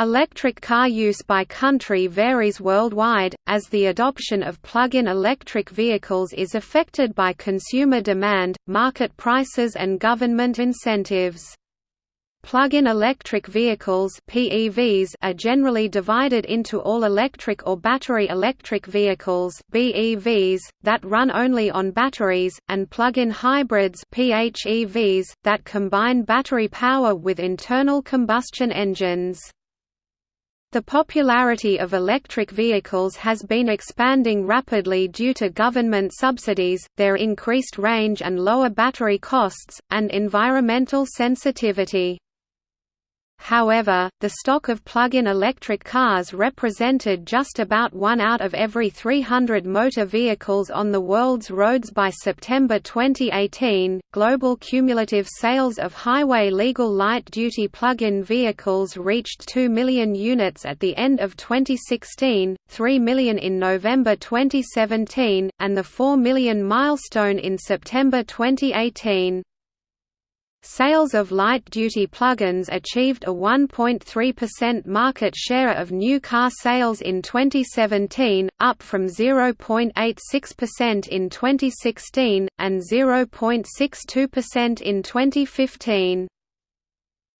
Electric car use by country varies worldwide, as the adoption of plug-in electric vehicles is affected by consumer demand, market prices and government incentives. Plug-in electric vehicles (PEVs) are generally divided into all-electric or battery electric vehicles (BEVs) that run only on batteries and plug-in hybrids (PHEVs) that combine battery power with internal combustion engines. The popularity of electric vehicles has been expanding rapidly due to government subsidies, their increased range and lower battery costs, and environmental sensitivity. However, the stock of plug-in electric cars represented just about one out of every 300 motor vehicles on the world's roads by September 2018. Global cumulative sales of highway legal light-duty plug-in vehicles reached 2 million units at the end of 2016, 3 million in November 2017, and the 4 million milestone in September 2018. Sales of light-duty plug-ins achieved a 1.3% market share of new car sales in 2017, up from 0.86% in 2016, and 0.62% in 2015.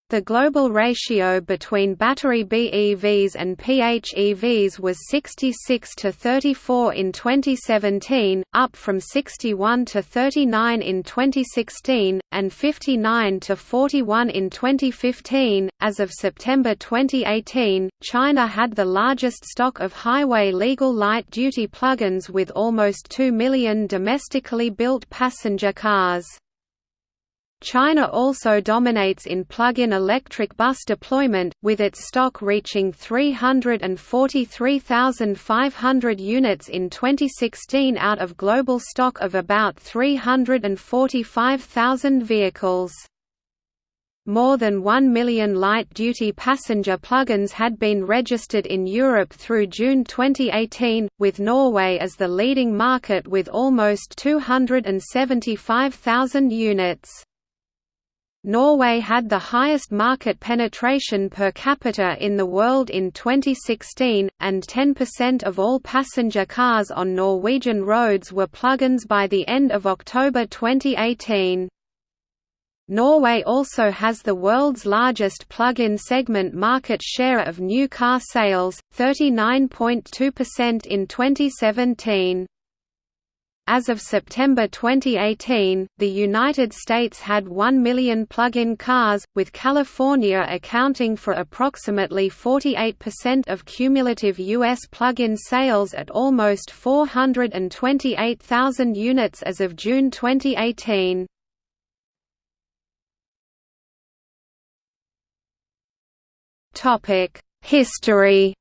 The global ratio between battery BEVs and PHEVs was 66 to 34 in 2017, up from 61 to 39 in 2016 and 59 to 41 in 2015. As of September 2018, China had the largest stock of highway legal light-duty plug-ins with almost 2 million domestically built passenger cars. China also dominates in plug-in electric bus deployment, with its stock reaching 343,500 units in 2016 out of global stock of about 345,000 vehicles. More than 1 million light-duty passenger plug-ins had been registered in Europe through June 2018, with Norway as the leading market with almost 275,000 units. Norway had the highest market penetration per capita in the world in 2016, and 10% of all passenger cars on Norwegian roads were plug-ins by the end of October 2018. Norway also has the world's largest plug-in segment market share of new car sales, 39.2% in 2017. As of September 2018, the United States had 1 million plug-in cars, with California accounting for approximately 48% of cumulative U.S. plug-in sales at almost 428,000 units as of June 2018. History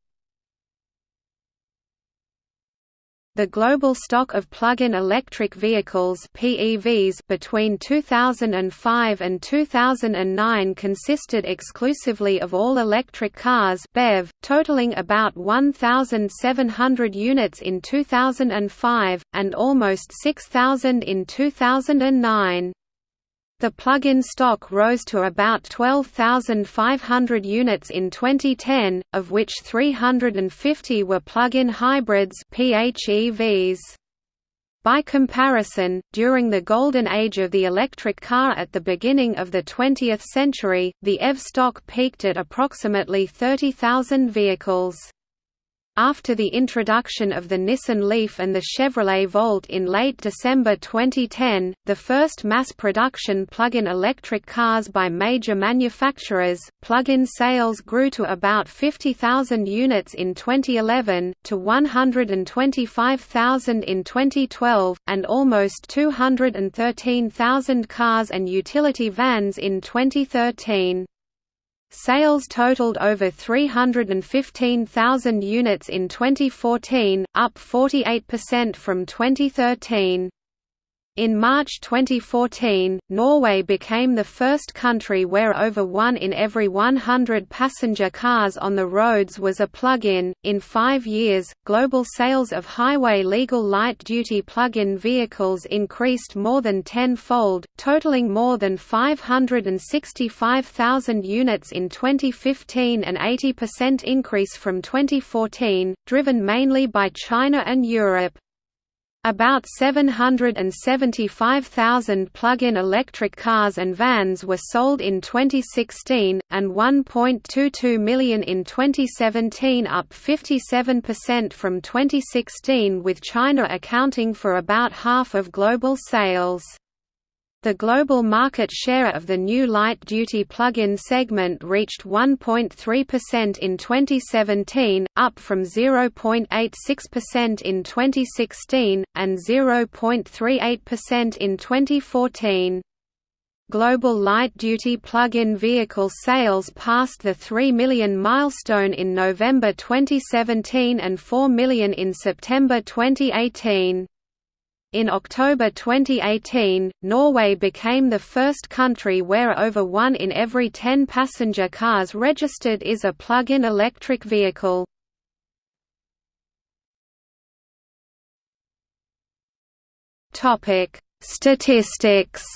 The global stock of plug-in electric vehicles (PEVs) between 2005 and 2009 consisted exclusively of all-electric cars (BEV), totaling about 1,700 units in 2005 and almost 6,000 in 2009. The plug-in stock rose to about 12,500 units in 2010, of which 350 were plug-in hybrids PHEVs. By comparison, during the golden age of the electric car at the beginning of the 20th century, the EV stock peaked at approximately 30,000 vehicles. After the introduction of the Nissan Leaf and the Chevrolet Volt in late December 2010, the first mass production plug-in electric cars by major manufacturers, plug-in sales grew to about 50,000 units in 2011, to 125,000 in 2012, and almost 213,000 cars and utility vans in 2013. Sales totaled over 315,000 units in 2014, up 48% from 2013. In March 2014, Norway became the first country where over one in every 100 passenger cars on the roads was a plug-in. In five years, global sales of highway legal light-duty plug-in vehicles increased more than tenfold, totaling more than 565,000 units in 2015 an 80% increase from 2014, driven mainly by China and Europe. About 775,000 plug-in electric cars and vans were sold in 2016, and 1.22 million in 2017 up 57% from 2016 with China accounting for about half of global sales. The global market share of the new light-duty plug-in segment reached 1.3% in 2017, up from 0.86% in 2016, and 0.38% in 2014. Global light-duty plug-in vehicle sales passed the 3 million milestone in November 2017 and 4 million in September 2018. In October 2018, Norway became the first country where over one in every 10 passenger cars registered is a plug-in electric vehicle. Topic: Statistics.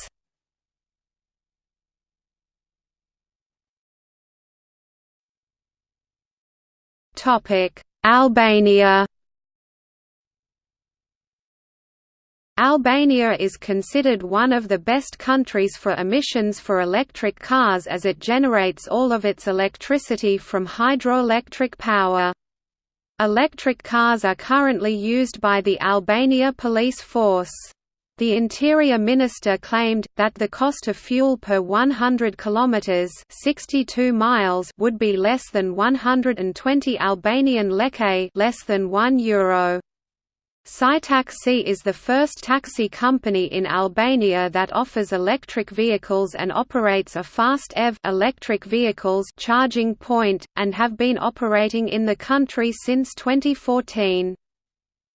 Topic: Albania. Albania is considered one of the best countries for emissions for electric cars as it generates all of its electricity from hydroelectric power. Electric cars are currently used by the Albania police force. The Interior Minister claimed, that the cost of fuel per 100 kilometers 62 miles would be less than 120 Albanian leke less than 1 euro. SkyTaxi is the first taxi company in Albania that offers electric vehicles and operates a fast EV electric vehicles charging point, and have been operating in the country since 2014.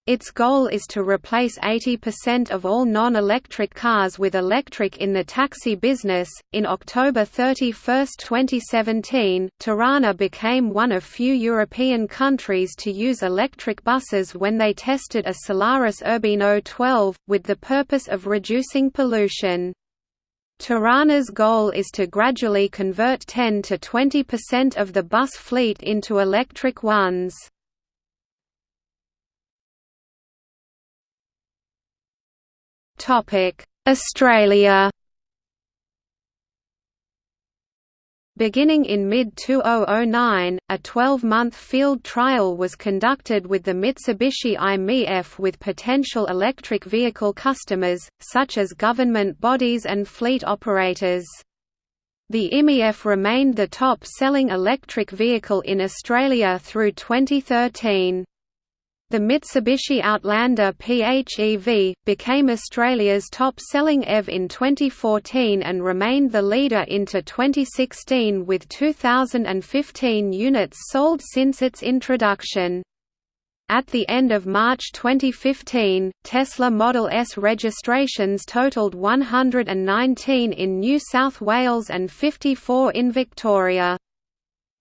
Its goal is to replace 80% of all non-electric cars with electric in the taxi business. In October 31, 2017, Tirana became one of few European countries to use electric buses when they tested a Solaris Urbino 12, with the purpose of reducing pollution. Tirana's goal is to gradually convert 10 to 20% of the bus fleet into electric ones. Australia Beginning in mid-2009, a 12-month field trial was conducted with the Mitsubishi i-MiEV with potential electric vehicle customers, such as government bodies and fleet operators. The i-MiEV remained the top-selling electric vehicle in Australia through 2013. The Mitsubishi Outlander PHEV, became Australia's top-selling EV in 2014 and remained the leader into 2016 with 2,015 units sold since its introduction. At the end of March 2015, Tesla Model S registrations totaled 119 in New South Wales and 54 in Victoria.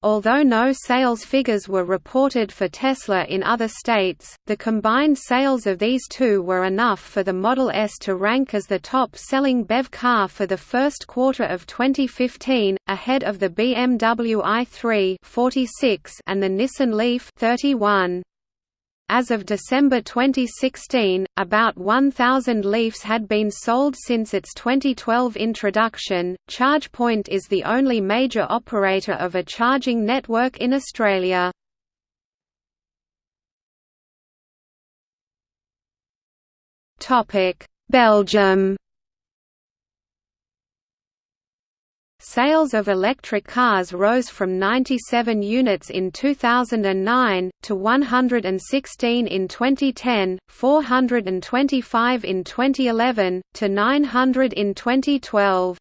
Although no sales figures were reported for Tesla in other states, the combined sales of these two were enough for the Model S to rank as the top-selling BEV car for the first quarter of 2015, ahead of the BMW i3 46 and the Nissan Leaf 31. As of December 2016, about 1,000 Leafs had been sold since its 2012 introduction. ChargePoint is the only major operator of a charging network in Australia. Belgium Sales of electric cars rose from 97 units in 2009, to 116 in 2010, 425 in 2011, to 900 in 2012.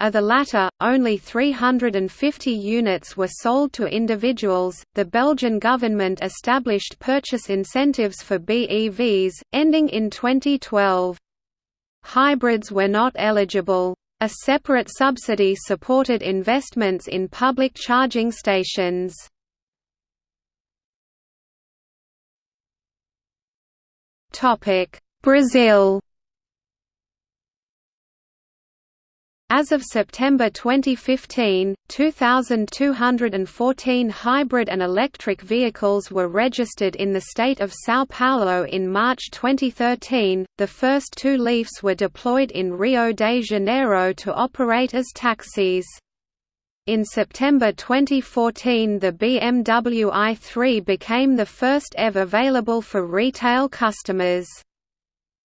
Of the latter, only 350 units were sold to individuals. The Belgian government established purchase incentives for BEVs, ending in 2012. Hybrids were not eligible. A separate subsidy supported investments in public charging stations. Brazil As of September 2015, 2,214 hybrid and electric vehicles were registered in the state of São Paulo in March 2013. The first two Leafs were deployed in Rio de Janeiro to operate as taxis. In September 2014 the BMW i3 became the first EV available for retail customers.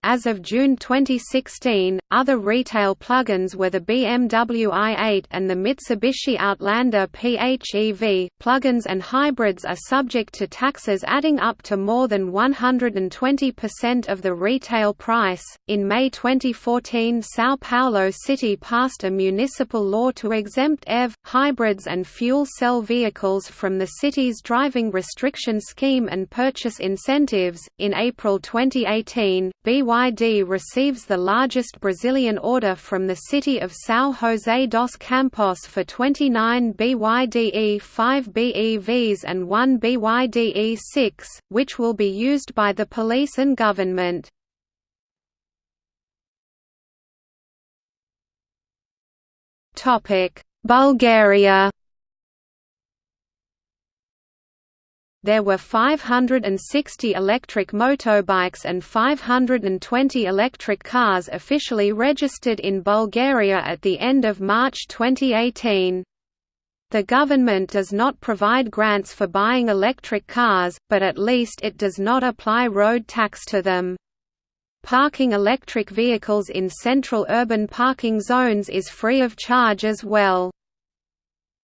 As of June 2016, other retail plugins were the BMW i8 and the Mitsubishi Outlander PHEV. Plugins and hybrids are subject to taxes adding up to more than 120% of the retail price. In May 2014, Sao Paulo City passed a municipal law to exempt EV, hybrids, and fuel cell vehicles from the city's driving restriction scheme and purchase incentives. In April 2018, BY BYD receives the largest Brazilian order from the city of São José dos Campos for 29 BYD E5 BEVs and one BYD E6, which will be used by the police and government. Bulgaria there were 560 electric motorbikes and 520 electric cars officially registered in Bulgaria at the end of March 2018. The government does not provide grants for buying electric cars, but at least it does not apply road tax to them. Parking electric vehicles in central urban parking zones is free of charge as well.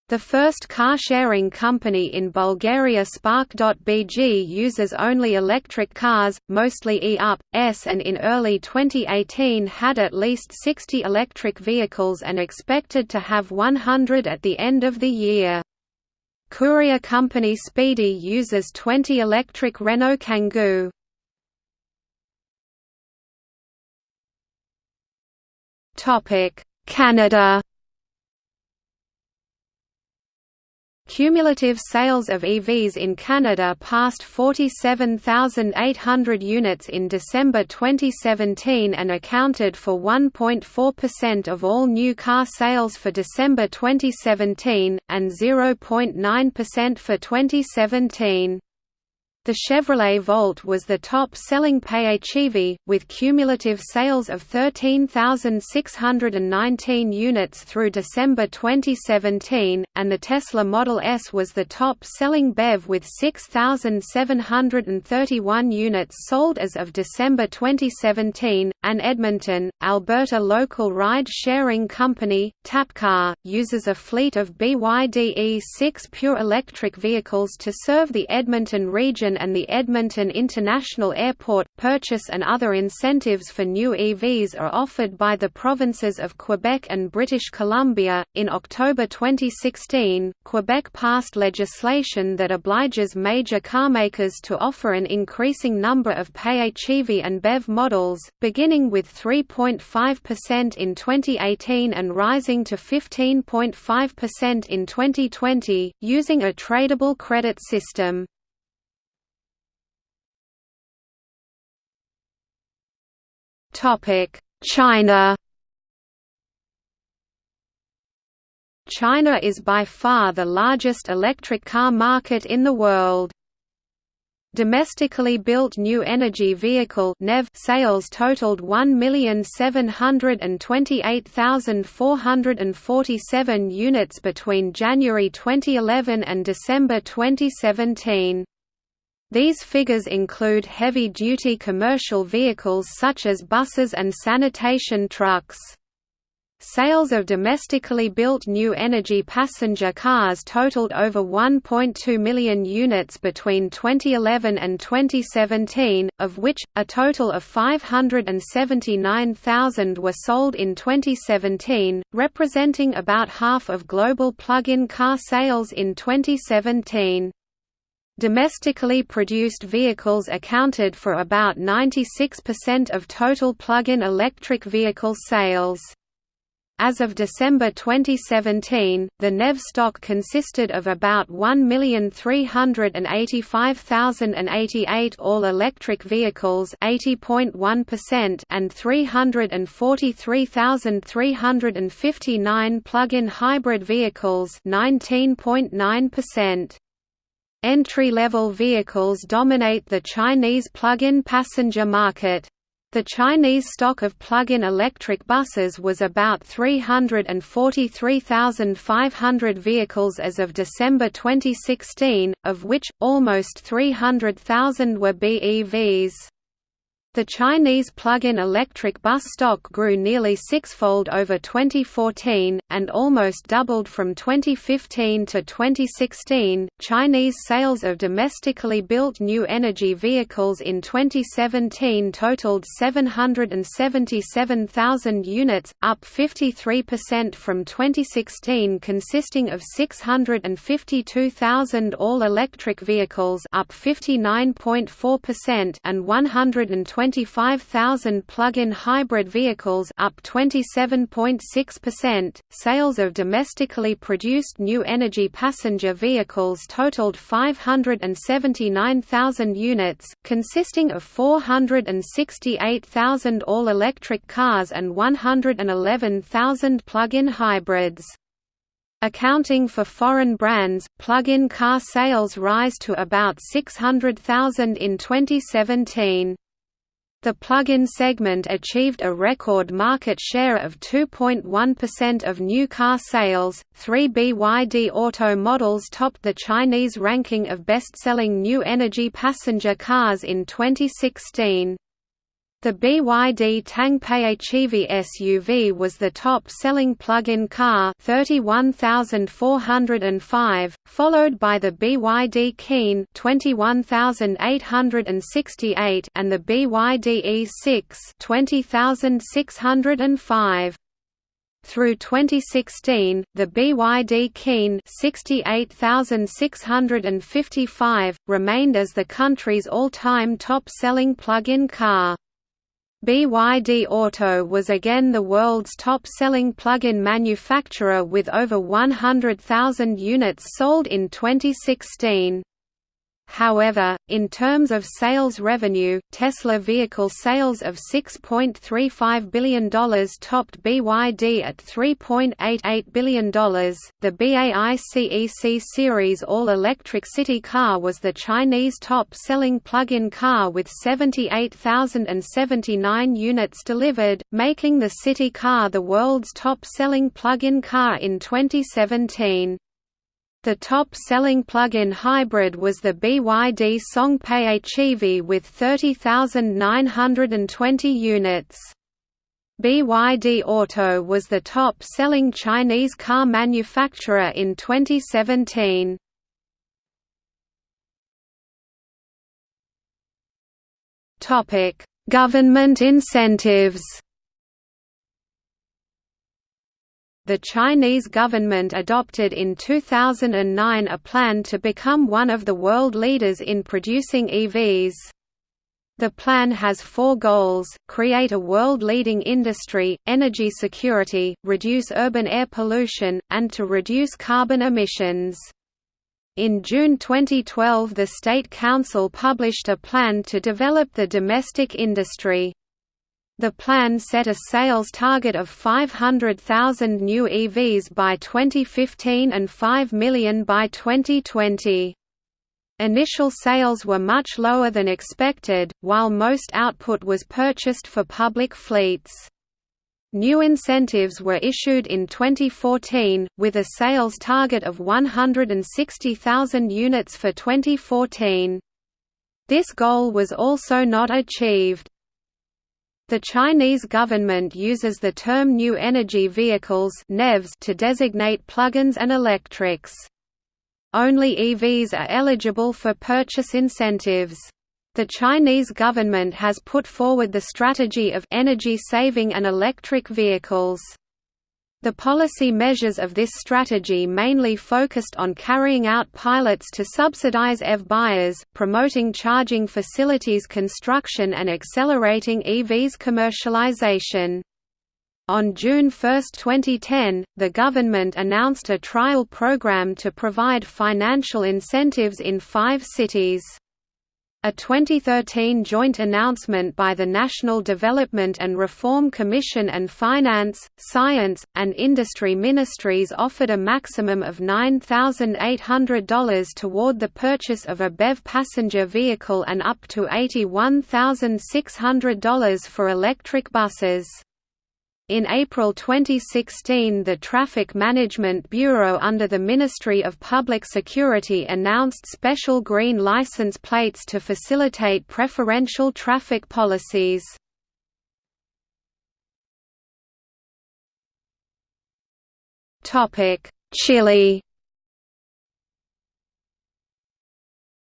The first car-sharing company in Bulgaria Spark.bg uses only electric cars, mostly E-Up, S and in early 2018 had at least 60 electric vehicles and expected to have 100 at the end of the year. Courier company Speedy uses 20 electric Renault Kangoo. Canada Cumulative sales of EVs in Canada passed 47,800 units in December 2017 and accounted for 1.4% of all new car sales for December 2017, and 0.9% for 2017. The Chevrolet Volt was the top-selling PHEV, with cumulative sales of 13,619 units through December 2017, and the Tesla Model S was the top-selling BEV with 6,731 units sold as of December 2017. An Edmonton, Alberta local ride-sharing company, TappCar, uses a fleet of BYD E6 pure electric vehicles to serve the Edmonton region and the Edmonton International Airport. Purchase and other incentives for new EVs are offered by the provinces of Quebec and British Columbia. In October 2016, Quebec passed legislation that obliges major carmakers to offer an increasing number of PHEV and BEV models, beginning with 3.5% in 2018 and rising to 15.5% in 2020, using a tradable credit system. China China is by far the largest electric car market in the world. Domestically built new energy vehicle NEV sales totaled 1,728,447 units between January 2011 and December 2017. These figures include heavy-duty commercial vehicles such as buses and sanitation trucks. Sales of domestically built new energy passenger cars totaled over 1.2 million units between 2011 and 2017, of which, a total of 579,000 were sold in 2017, representing about half of global plug-in car sales in 2017. Domestically produced vehicles accounted for about 96% of total plug-in electric vehicle sales. As of December 2017, the NEV stock consisted of about 1,385,088 all-electric vehicles (80.1%) and 343,359 plug-in hybrid vehicles (19.9%). Entry-level vehicles dominate the Chinese plug-in passenger market. The Chinese stock of plug-in electric buses was about 343,500 vehicles as of December 2016, of which, almost 300,000 were BEVs. The Chinese plug-in electric bus stock grew nearly sixfold over 2014 and almost doubled from 2015 to 2016. Chinese sales of domestically built new energy vehicles in 2017 totaled 777,000 units, up 53% from 2016, consisting of 652,000 all-electric vehicles, up 59.4%, and 120 25,000 plug-in hybrid vehicles up 27.6%. Sales of domestically produced new energy passenger vehicles totaled 579,000 units, consisting of 468,000 all-electric cars and 111,000 plug-in hybrids. Accounting for foreign brands, plug-in car sales rise to about 600,000 in 2017. The plug-in segment achieved a record market share of 2.1% of new car sales. Three BYD Auto models topped the Chinese ranking of best-selling new energy passenger cars in 2016. The BYD Tang PHEV SUV was the top-selling plug-in car 31,405, followed by the BYD Qin 21,868 and the BYD E6 20,605. Through 2016, the BYD Qin 68,655 remained as the country's all-time top-selling plug-in car. BYD Auto was again the world's top-selling plug-in manufacturer with over 100,000 units sold in 2016. However, in terms of sales revenue, Tesla vehicle sales of $6.35 billion topped BYD at $3.88 billion. The BAIC EC series all electric city car was the Chinese top selling plug in car with 78,079 units delivered, making the city car the world's top selling plug in car in 2017. The top-selling plug-in hybrid was the BYD Song PHEV with 30,920 units. BYD Auto was the top-selling Chinese car manufacturer in 2017. Government incentives the Chinese government adopted in 2009 a plan to become one of the world leaders in producing EVs. The plan has four goals, create a world-leading industry, energy security, reduce urban air pollution, and to reduce carbon emissions. In June 2012 the State Council published a plan to develop the domestic industry. The plan set a sales target of 500,000 new EVs by 2015 and 5 million by 2020. Initial sales were much lower than expected, while most output was purchased for public fleets. New incentives were issued in 2014, with a sales target of 160,000 units for 2014. This goal was also not achieved. The Chinese government uses the term New Energy Vehicles to designate plug-ins and electrics. Only EVs are eligible for purchase incentives. The Chinese government has put forward the strategy of energy saving and electric vehicles. The policy measures of this strategy mainly focused on carrying out pilots to subsidize EV buyers, promoting charging facilities construction and accelerating EVs commercialization. On June 1, 2010, the government announced a trial program to provide financial incentives in five cities. A 2013 joint announcement by the National Development and Reform Commission and Finance, Science, and Industry Ministries offered a maximum of $9,800 toward the purchase of a BEV passenger vehicle and up to $81,600 for electric buses. In April 2016 the Traffic Management Bureau under the Ministry of Public Security announced special green license plates to facilitate preferential traffic policies. Chile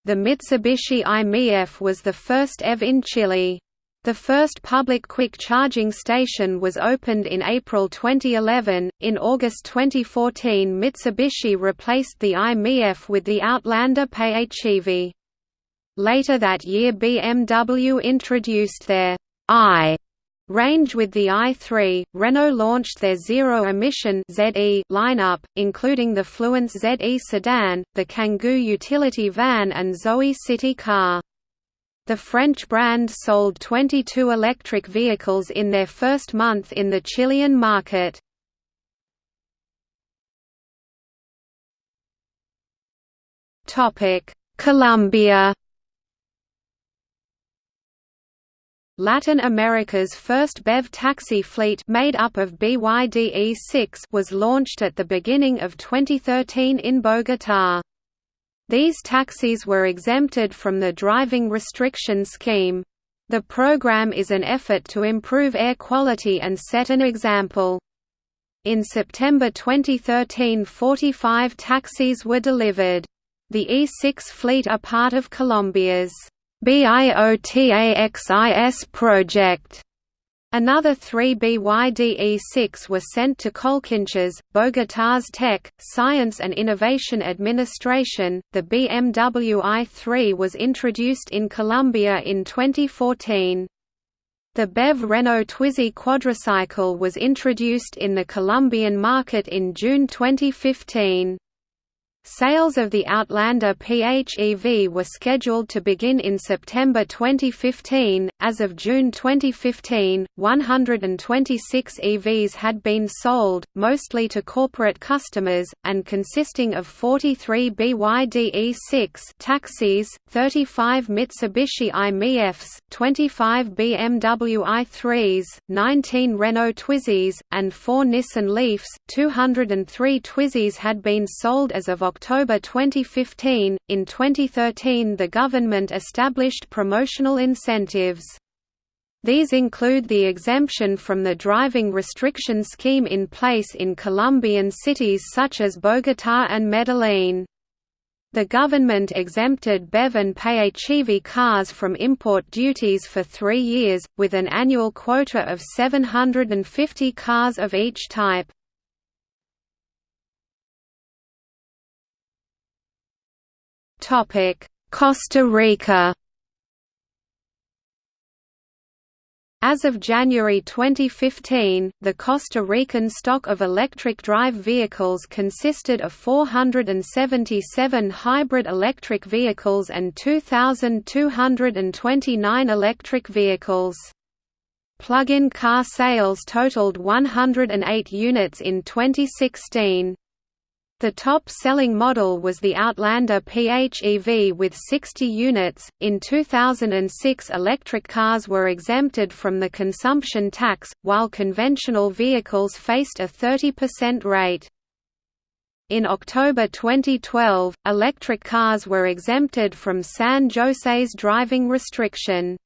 The Mitsubishi i-MiEV was the first EV in Chile. The first public quick charging station was opened in April 2011. In August 2014, Mitsubishi replaced the i-MiEV with the Outlander PHEV. Later that year, BMW introduced their i range with the i3. Renault launched their zero-emission ZE lineup, including the Fluence ZE sedan, the Kangoo utility van, and Zoe city car. The French brand sold 22 electric vehicles in their first month in the Chilean market. Colombia Latin America's first BEV taxi fleet made up of BYD E6 was launched at the beginning of 2013 in Bogotá. These taxis were exempted from the driving restriction scheme. The program is an effort to improve air quality and set an example. In September 2013 45 taxis were delivered. The E6 fleet are part of Colombia's BIOTAXIS project Another three BYDE-6 were sent to Colciencias, Bogotá's Tech, Science and Innovation Administration. The BMW i3 was introduced in Colombia in 2014. The BEV Renault Twizy quadricycle was introduced in the Colombian market in June 2015. Sales of the Outlander PHEV were scheduled to begin in September 2015. As of June 2015, 126 EVs had been sold, mostly to corporate customers, and consisting of 43 BYD E6 taxis, 35 Mitsubishi i-MiEVs, 25 BMW i3s, 19 Renault Twizys, and 4 Nissan Leafs. 203 Twizys had been sold as of October 2015. In 2013, the government established promotional incentives. These include the exemption from the driving restriction scheme in place in Colombian cities such as Bogotá and Medellín. The government exempted BEV and cars from import duties for three years, with an annual quota of 750 cars of each type. Costa Rica As of January 2015, the Costa Rican stock of electric drive vehicles consisted of 477 hybrid electric vehicles and 2,229 electric vehicles. Plug-in car sales totaled 108 units in 2016. The top-selling model was the Outlander PHEV with 60 units. In 2006, electric cars were exempted from the consumption tax, while conventional vehicles faced a 30% rate. In October 2012, electric cars were exempted from San Jose's driving restriction.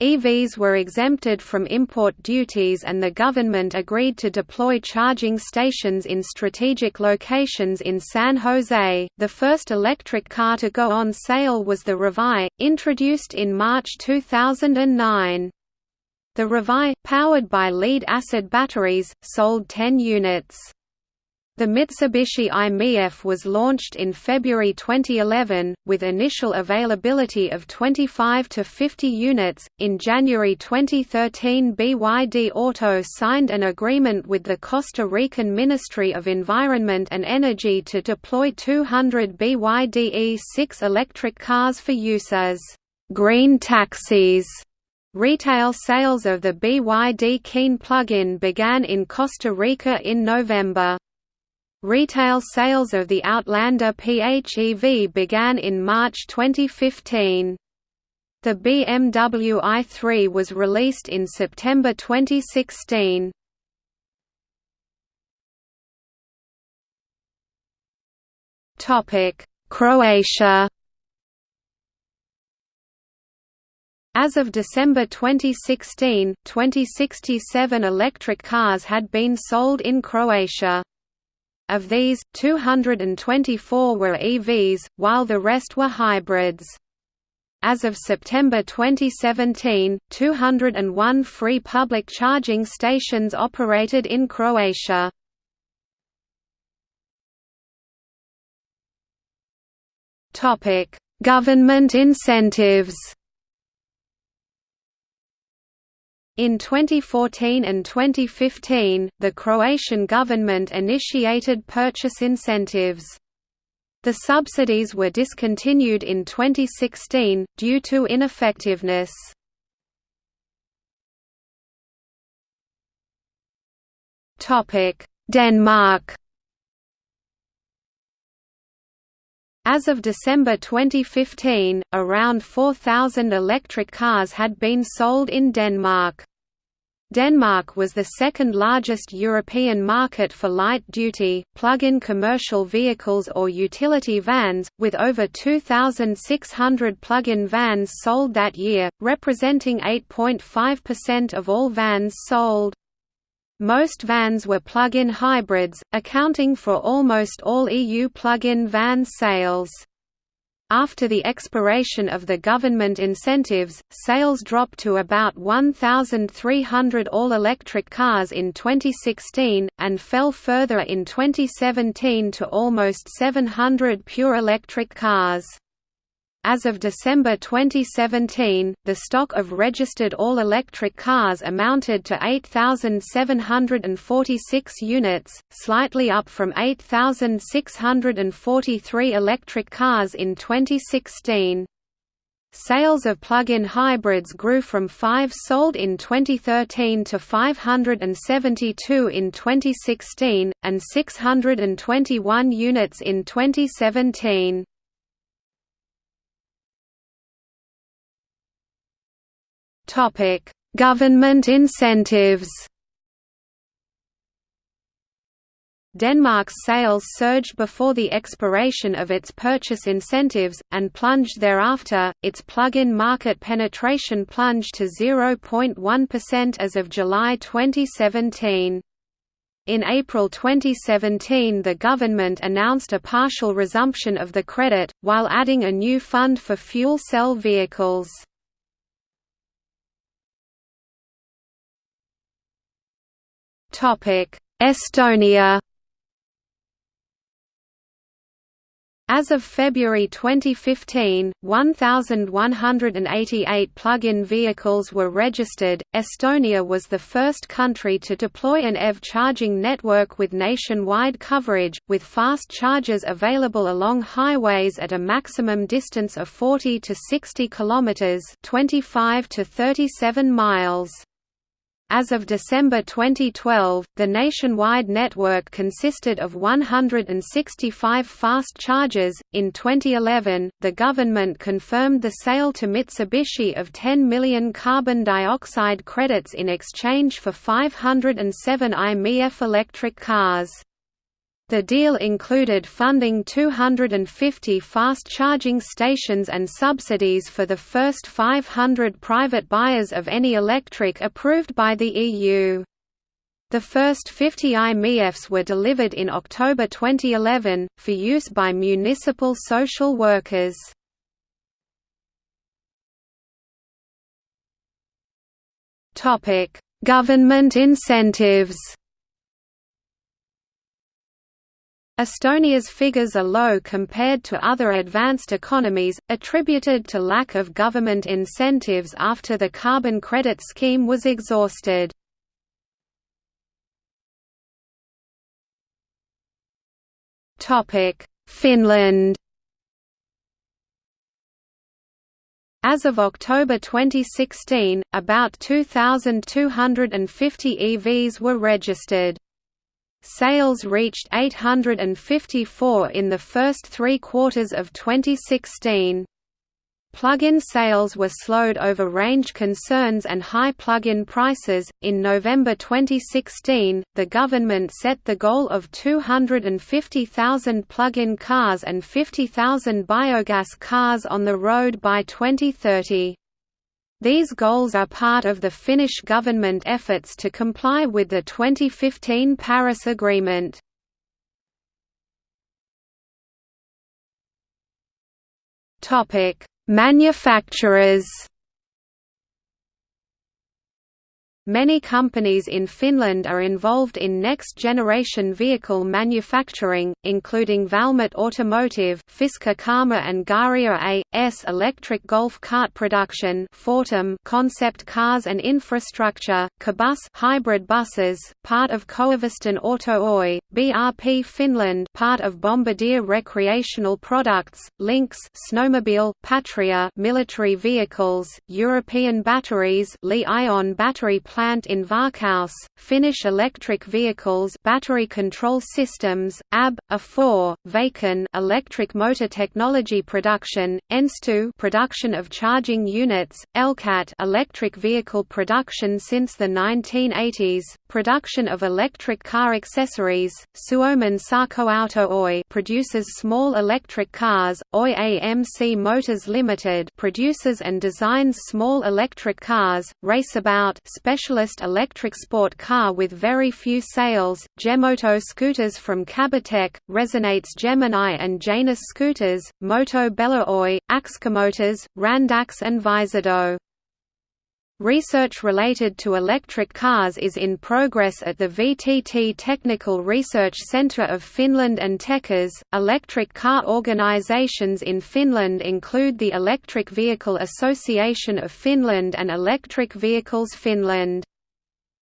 EVs were exempted from import duties and the government agreed to deploy charging stations in strategic locations in San Jose. The first electric car to go on sale was the Revai, introduced in March 2009. The Revai, powered by lead-acid batteries, sold 10 units. The Mitsubishi i-MiEV was launched in February 2011, with initial availability of 25 to 50 units. In January 2013, BYD Auto signed an agreement with the Costa Rican Ministry of Environment and Energy to deploy 200 BYD E6 electric cars for use as green taxis. Retail sales of the BYD Qin plug-in began in Costa Rica in November. Retail sales of the Outlander PHEV began in March 2015. The BMW i3 was released in September 2016. Topic: Croatia As of December 2016, 2067 electric cars had been sold in Croatia. Of these, 224 were EVs, while the rest were hybrids. As of September 2017, 201 free public charging stations operated in Croatia. Government incentives In 2014 and 2015, the Croatian government initiated purchase incentives. The subsidies were discontinued in 2016, due to ineffectiveness. Denmark As of December 2015, around 4,000 electric cars had been sold in Denmark. Denmark was the second largest European market for light-duty, plug-in commercial vehicles or utility vans, with over 2,600 plug-in vans sold that year, representing 8.5% of all vans sold. Most vans were plug-in hybrids, accounting for almost all EU plug-in van sales. After the expiration of the government incentives, sales dropped to about 1,300 all-electric cars in 2016, and fell further in 2017 to almost 700 pure electric cars. As of December 2017, the stock of registered all-electric cars amounted to 8,746 units, slightly up from 8,643 electric cars in 2016. Sales of plug-in hybrids grew from 5 sold in 2013 to 572 in 2016, and 621 units in 2017. Topic: Government incentives. Denmark's sales surged before the expiration of its purchase incentives, and plunged thereafter. Its plug-in market penetration plunged to 0.1% as of July 2017. In April 2017 the government announced a partial resumption of the credit, while adding a new fund for fuel cell vehicles. Estonia As of February 2015, 1,188 plug-in vehicles were registered. Estonia was the first country to deploy an EV charging network with nationwide coverage, with fast chargers available along highways at a maximum distance of 40 to 60 kilometers (25 to 37 miles). As of December 2012, the nationwide network consisted of 165 fast chargers. In 2011, the government confirmed the sale to Mitsubishi of 10 million carbon dioxide credits in exchange for 507 i-MiEV electric cars. The deal included funding 250 fast charging stations and subsidies for the first 500 private buyers of any electric approved by the EU. The first 50 i-MiEVs were delivered in October 2011, for use by municipal social workers. Government incentives Estonia's figures are low compared to other advanced economies, attributed to lack of government incentives after the carbon credit scheme was exhausted. Finland As of October 2016, about 2,250 EVs were registered. Sales reached 854 in the first three quarters of 2016. Plug-in sales were slowed over range concerns and high plug-in prices. In November 2016, the government set the goal of 250,000 plug-in cars and 50,000 biogas cars on the road by 2030. These goals are part of the Finnish government efforts to comply with the 2015 Paris Agreement. Manufacturers Many companies in Finland are involved in next-generation vehicle manufacturing, including Valmet Automotive Fisker Karma and Garia A.S. Electric Golf cart Production Fortum Concept Cars and Infrastructure, Kabus hybrid buses, part of Koiviston Auto Oy, BRP Finland part of Bombardier Recreational Products, Lynx Snowmobile, Patria military vehicles, European Batteries Li-ion battery plant in Varkaus, Finnish electric vehicles battery control systems, AB, A4, Vaikon electric motor technology production, Ensto production of charging units, Elcat electric vehicle production since the 1980s, production of electric car accessories, Suomen Sähköauto Oy produces small electric cars, Oy AMC Motors Limited produces and designs small electric cars, Raceabout special specialist electric sport car with very few sales, Gemoto scooters from Kabitech, Resonates Gemini and Janus scooters, Moto Bella Axcomotors, Randax and Visedo. Research related to electric cars is in progress at the VTT Technical Research Centre of Finland and Tekes. Electric car organisations in Finland include the Electric Vehicle Association of Finland and Electric Vehicles Finland.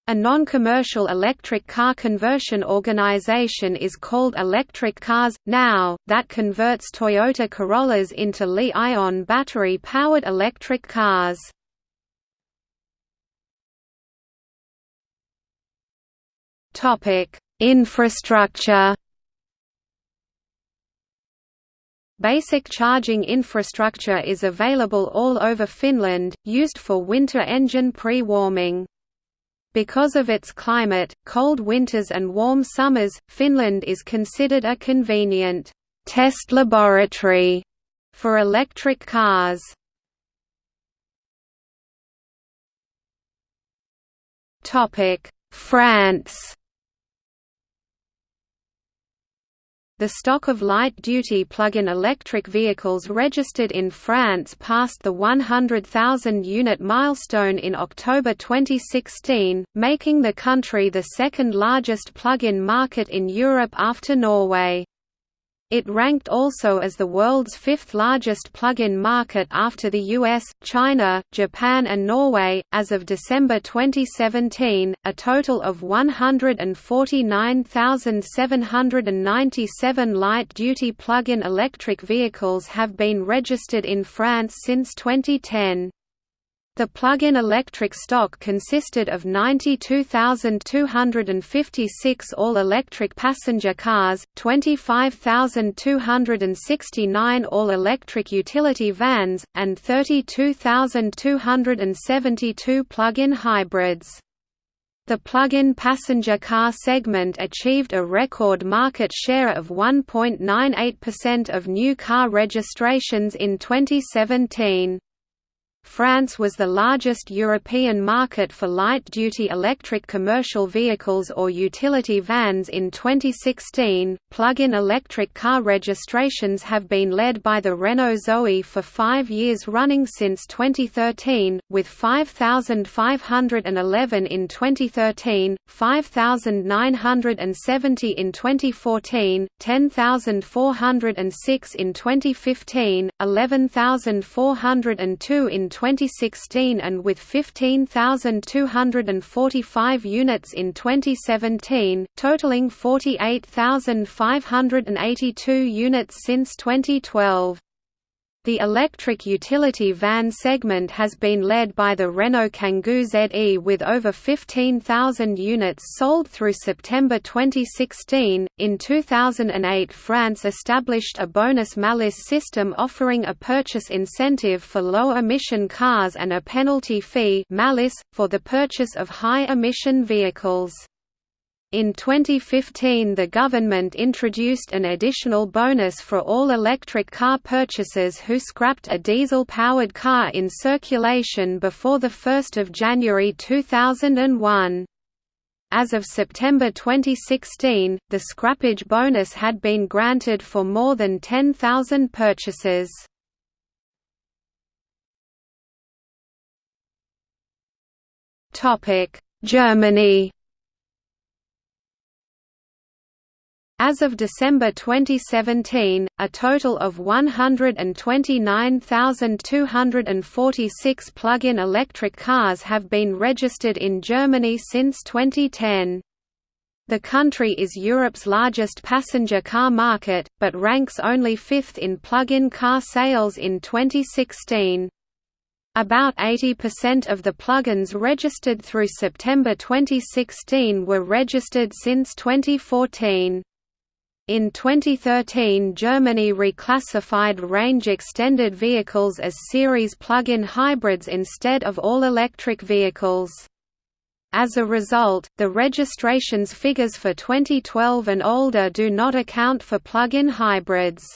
A non-commercial electric car conversion organization is called Electric Cars Now, that converts Toyota Corollas into Li-ion battery-powered electric cars. Topic: Infrastructure. Basic charging infrastructure is available all over Finland, used for winter engine pre-warming. Because of its climate, cold winters and warm summers, Finland is considered a convenient test laboratory for electric cars. Topic: France The stock of light-duty plug-in electric vehicles registered in France passed the 100,000-unit milestone in October 2016, making the country the second largest plug-in market in Europe after Norway. It ranked also as the world's fifth largest plug-in market after the US, China, Japan and Norway. As of December 2017, a total of 149,797 light-duty plug-in electric vehicles have been registered in France since 2010. The plug-in electric stock consisted of 92,256 all-electric passenger cars, 25,269 all-electric utility vans, and 32,272 plug-in hybrids. The plug-in passenger car segment achieved a record market share of 1.98% of new car registrations in 2017. France was the largest European market for light-duty electric commercial vehicles or utility vans in 2016. Plug-in electric car registrations have been led by the Renault Zoe for 5 years running since 2013, with 5511 in 2013, 5970 in 2014, 10406 in 2015, 11402 in 2016 and with 15,245 units in 2017, totaling 48,582 units since 2012. The electric utility van segment has been led by the Renault Kangoo ZE with over 15,000 units sold through September 2016. In 2008, France established a bonus malus system offering a purchase incentive for low emission cars and a penalty fee malus, for the purchase of high emission vehicles. In 2015 the government introduced an additional bonus for all electric car purchasers who scrapped a diesel-powered car in circulation before 1 January 2001. As of September 2016, the scrappage bonus had been granted for more than 10,000 purchases. Germany As of December 2017, a total of 129,246 plug-in electric cars have been registered in Germany since 2010. The country is Europe's largest passenger car market, but ranks only fifth in plug-in car sales in 2016. About 80% of the plug-ins registered through September 2016 were registered since 2014. In 2013 Germany reclassified range-extended vehicles as series plug-in hybrids instead of all-electric vehicles. As a result, the registrations figures for 2012 and older do not account for plug-in hybrids.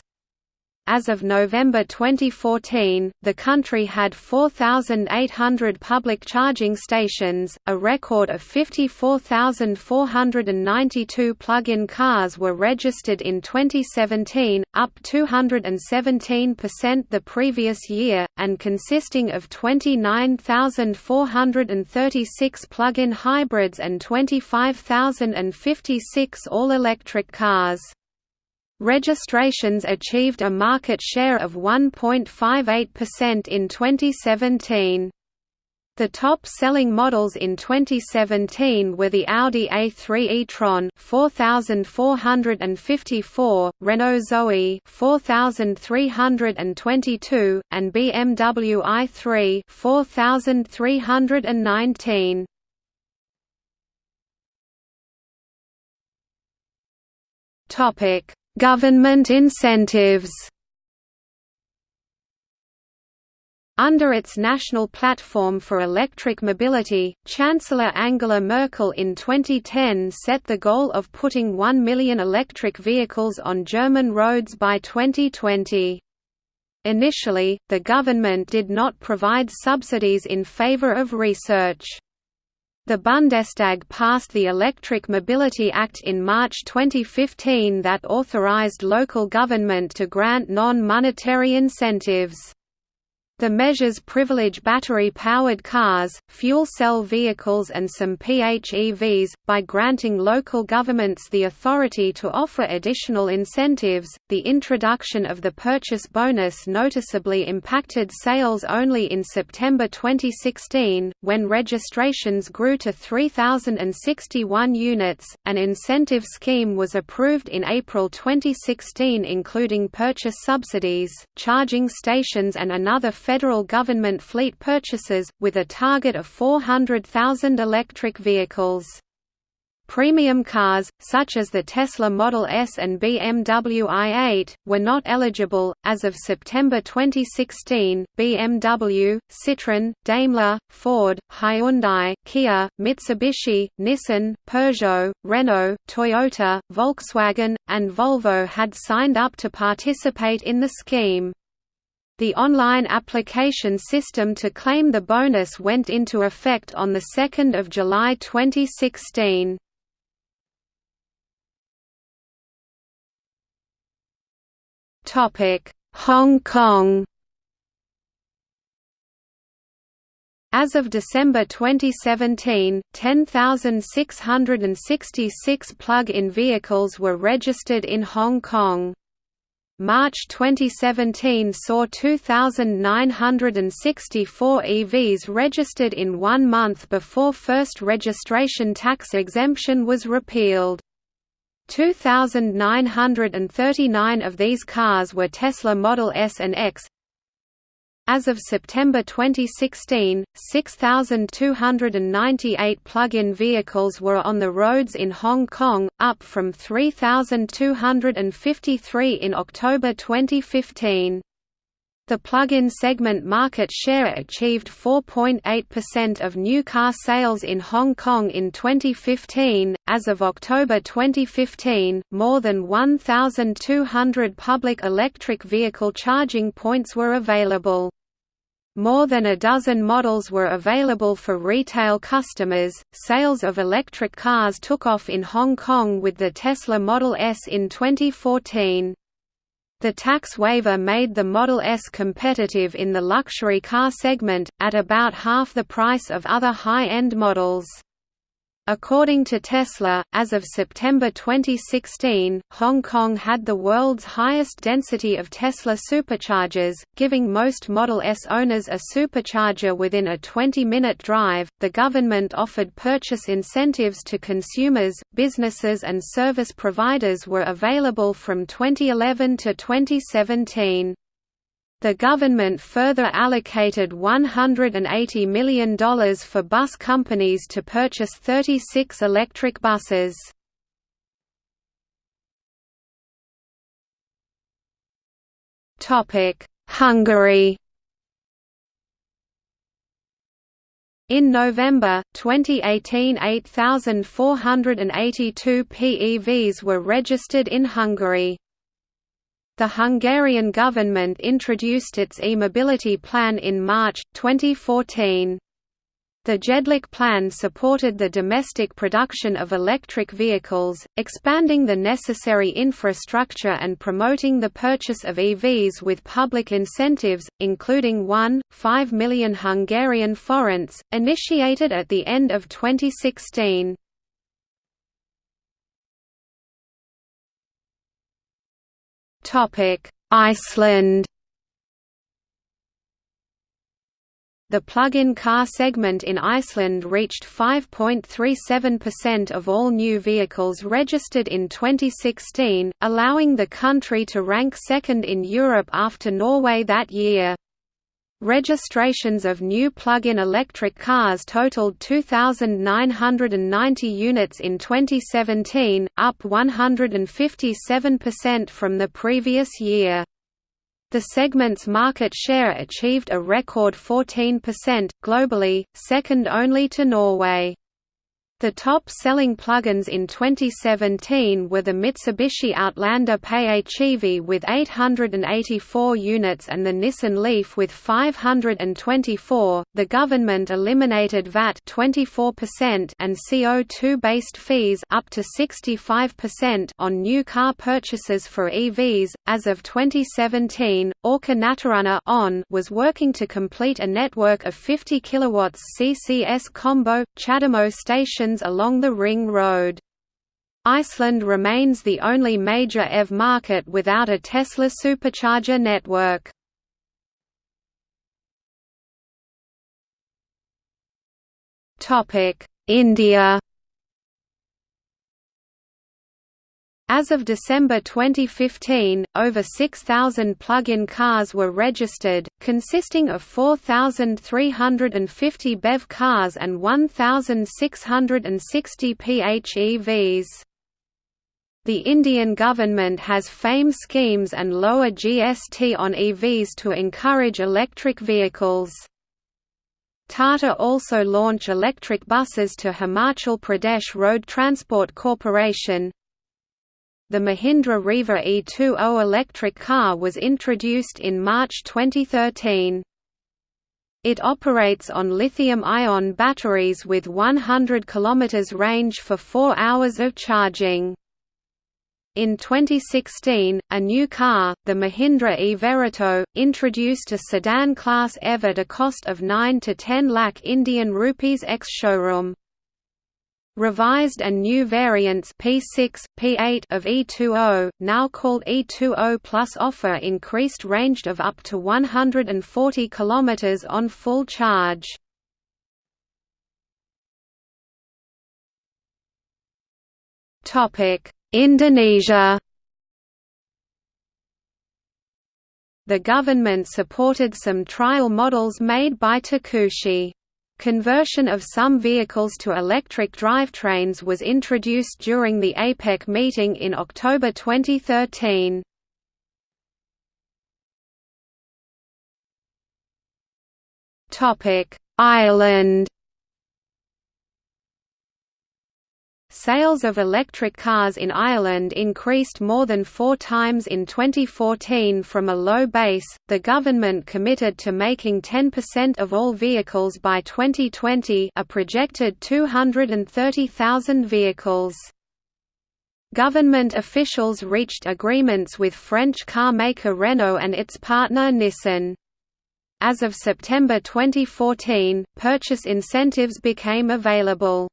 As of November 2014, the country had 4,800 public charging stations, a record of 54,492 plug-in cars were registered in 2017, up 217% the previous year, and consisting of 29,436 plug-in hybrids and 25,056 all-electric cars. Registrations achieved a market share of 1.58% in 2017. The top-selling models in 2017 were the Audi A3 e-tron 4454, Renault Zoe 4322, and BMW i3 4319. Topic Government incentives Under its national platform for electric mobility, Chancellor Angela Merkel in 2010 set the goal of putting 1 million electric vehicles on German roads by 2020. Initially, the government did not provide subsidies in favor of research. The Bundestag passed the Electric Mobility Act in March 2015 that authorized local government to grant non-monetary incentives. The measures privilege battery-powered cars, fuel cell vehicles and some PHEVs, by granting local governments the authority to offer additional incentives. The introduction of the purchase bonus noticeably impacted sales only in September 2016, when registrations grew to 3,061 units. An incentive scheme was approved in April 2016 including purchase subsidies, charging stations and another federal government fleet purchases, with a target of 400,000 electric vehicles. Premium cars, such as the Tesla Model S and BMW i8, were not eligible. As of September 2016, BMW, Citroën, Daimler, Ford, Hyundai, Kia, Mitsubishi, Nissan, Peugeot, Renault, Toyota, Volkswagen, and Volvo had signed up to participate in the scheme. The online application system to claim the bonus went into effect on 2 July 2016. Hong Kong As of December 2017, 10,666 plug-in vehicles were registered in Hong Kong. March 2017 saw 2,964 EVs registered in one month before first registration tax exemption was repealed. 2,939 of these cars were Tesla Model S and X, as of September 2016, 6,298 plug-in vehicles were on the roads in Hong Kong, up from 3,253 in October 2015. The plug-in segment market share achieved 4.8% of new car sales in Hong Kong in 2015. As of October 2015, more than 1,200 public electric vehicle charging points were available. More than a dozen models were available for retail customers. Sales of electric cars took off in Hong Kong with the Tesla Model S in 2014. The tax waiver made the Model S competitive in the luxury car segment, at about half the price of other high-end models. According to Tesla, as of September 2016, Hong Kong had the world's highest density of Tesla superchargers, giving most Model S owners a supercharger within a 20 minute drive. The government offered purchase incentives to consumers, businesses, and service providers were available from 2011 to 2017. The government further allocated $180 million for bus companies to purchase 36 electric buses. Hungary In November, 2018 8,482 PEVs were registered in Hungary. The Hungarian government introduced its e-mobility plan in March, 2014. The Jedlik plan supported the domestic production of electric vehicles, expanding the necessary infrastructure and promoting the purchase of EVs with public incentives, including 1.5 million Hungarian forints, initiated at the end of 2016. Iceland The plug-in car segment in Iceland reached 5.37% of all new vehicles registered in 2016, allowing the country to rank second in Europe after Norway that year. Registrations of new plug-in electric cars totaled 2,990 units in 2017, up 157% from the previous year. The segment's market share achieved a record 14%, globally, second only to Norway. The top-selling plugins in 2017 were the Mitsubishi Outlander PHEV with 884 units and the Nissan Leaf with 524. The government eliminated VAT 24% and CO2-based fees up to 65% on new car purchases for EVs. As of 2017, Orka náttúrunnar on was working to complete a network of 50 kW CCS combo CHAdeMO stations along the Ring Road. Iceland remains the only major EV market without a Tesla supercharger network. India As of December 2015, over 6,000 plug-in cars were registered, consisting of 4,350 BEV cars and 1,660 PHEVs. The Indian government has FAME schemes and lower GST on EVs to encourage electric vehicles. Tata also launch electric buses to Himachal Pradesh Road Transport Corporation, the Mahindra Reva E20 electric car was introduced in March 2013. It operates on lithium-ion batteries with 100 km range for 4 hours of charging. In 2016, a new car, the Mahindra e-Verito, introduced a sedan-class EV at a cost of 9 to 10 lakh Indian rupees ex-showroom. Revised and new variants P6, P8 of E20, now called E20 Plus offer increased range of up to 140 km on full charge. Indonesia The government supported some trial models made by Tucuxi. Conversion of some vehicles to electric drivetrains was introduced during the APEC meeting in October 2013. Ireland Sales of electric cars in Ireland increased more than four times in 2014 from a low base. The government committed to making 10% of all vehicles by 2020, a projected 230,000 vehicles. Government officials reached agreements with French car maker Renault and its partner Nissan. As of September 2014, purchase incentives became available.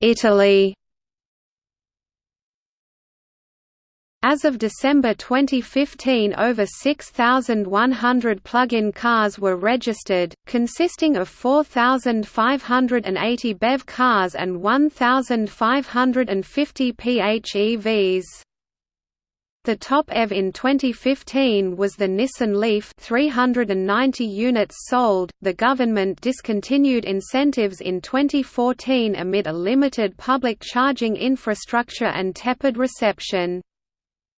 Italy As of December 2015 over 6,100 plug-in cars were registered, consisting of 4,580 BEV cars and 1,550 PHEVs. The top EV in 2015 was the Nissan Leaf 390 units sold. The government discontinued incentives in 2014 amid a limited public charging infrastructure and tepid reception.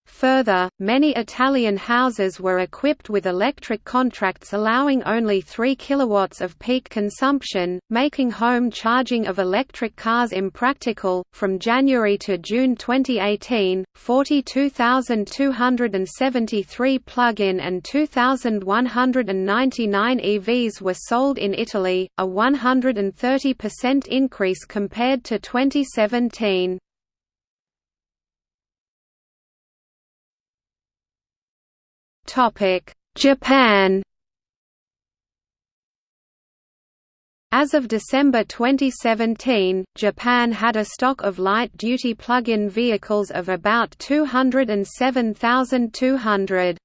Further, many Italian houses were equipped with electric contracts allowing only 3 kW of peak consumption, making home charging of electric cars impractical. From January to June 2018, 42,273 plug-in and 2,199 EVs were sold in Italy, a 130% increase compared to 2017. Japan As of December 2017, Japan had a stock of light-duty plug-in vehicles of about 207,200.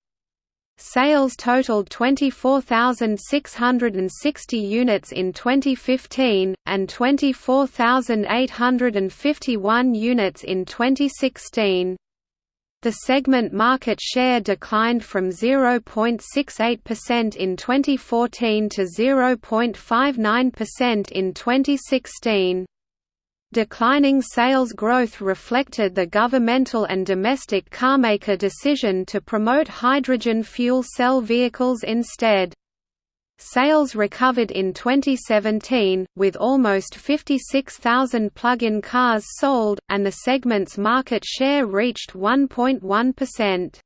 Sales totaled 24,660 units in 2015, and 24,851 units in 2016. The segment market share declined from 0.68% in 2014 to 0.59% in 2016. Declining sales growth reflected the governmental and domestic carmaker decision to promote hydrogen fuel cell vehicles instead. Sales recovered in 2017, with almost 56,000 plug-in cars sold, and the segment's market share reached 1.1%.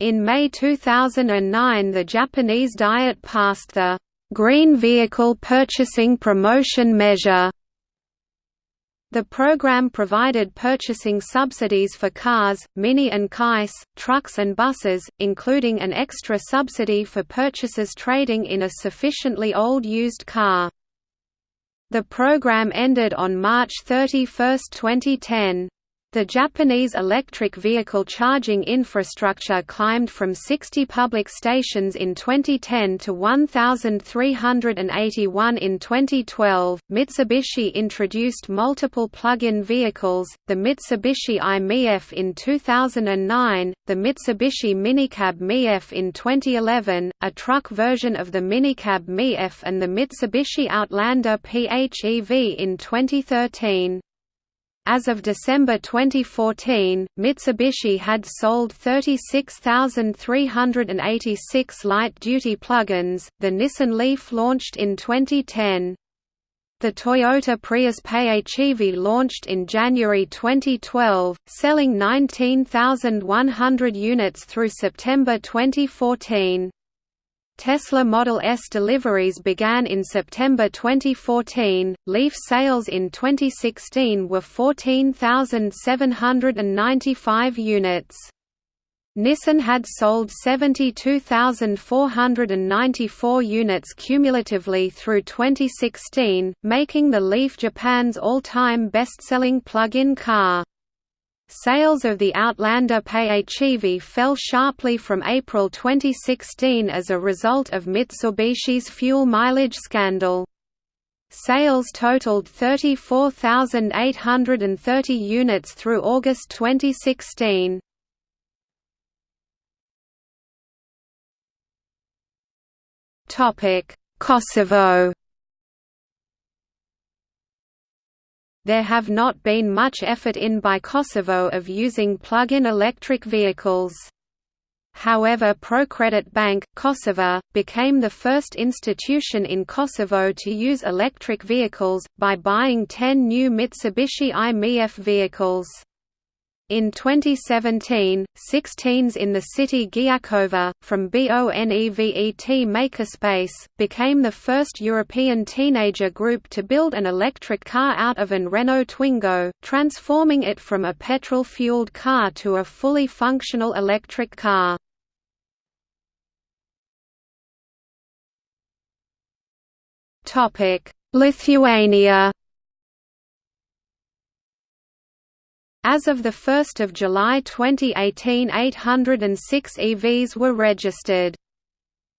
In May 2009 the Japanese Diet passed the «Green Vehicle Purchasing Promotion Measure» The program provided purchasing subsidies for cars, Mini and Keiss, trucks and buses, including an extra subsidy for purchasers trading in a sufficiently old used car. The program ended on March 31, 2010. The Japanese electric vehicle charging infrastructure climbed from 60 public stations in 2010 to 1,381 in 2012. Mitsubishi introduced multiple plug-in vehicles, the Mitsubishi i-MiEV in 2009, the Mitsubishi Minicab MiEV in 2011, a truck version of the Minicab MiEV and the Mitsubishi Outlander PHEV in 2013. As of December 2014, Mitsubishi had sold 36,386 light-duty plug-ins. The Nissan Leaf launched in 2010. The Toyota Prius PHEV launched in January 2012, selling 19,100 units through September 2014. Tesla Model S deliveries began in September 2014. Leaf sales in 2016 were 14,795 units. Nissan had sold 72,494 units cumulatively through 2016, making the Leaf Japan's all-time best-selling plug-in car. Sales of the Outlander PHEV fell sharply from April 2016 as a result of Mitsubishi's fuel mileage scandal. Sales totaled 34,830 units through August 2016. Kosovo There have not been much effort in by Kosovo of using plug-in electric vehicles. However Procredit Bank, Kosovo, became the first institution in Kosovo to use electric vehicles, by buying 10 new Mitsubishi i-MiEV vehicles. In 2017, 16s in the city Gjakova, from BONEVET Makerspace, became the first European teenager group to build an electric car out of an Renault Twingo, transforming it from a petrol-fueled car to a fully functional electric car. Lithuania As of 1 July 2018 806 EVs were registered.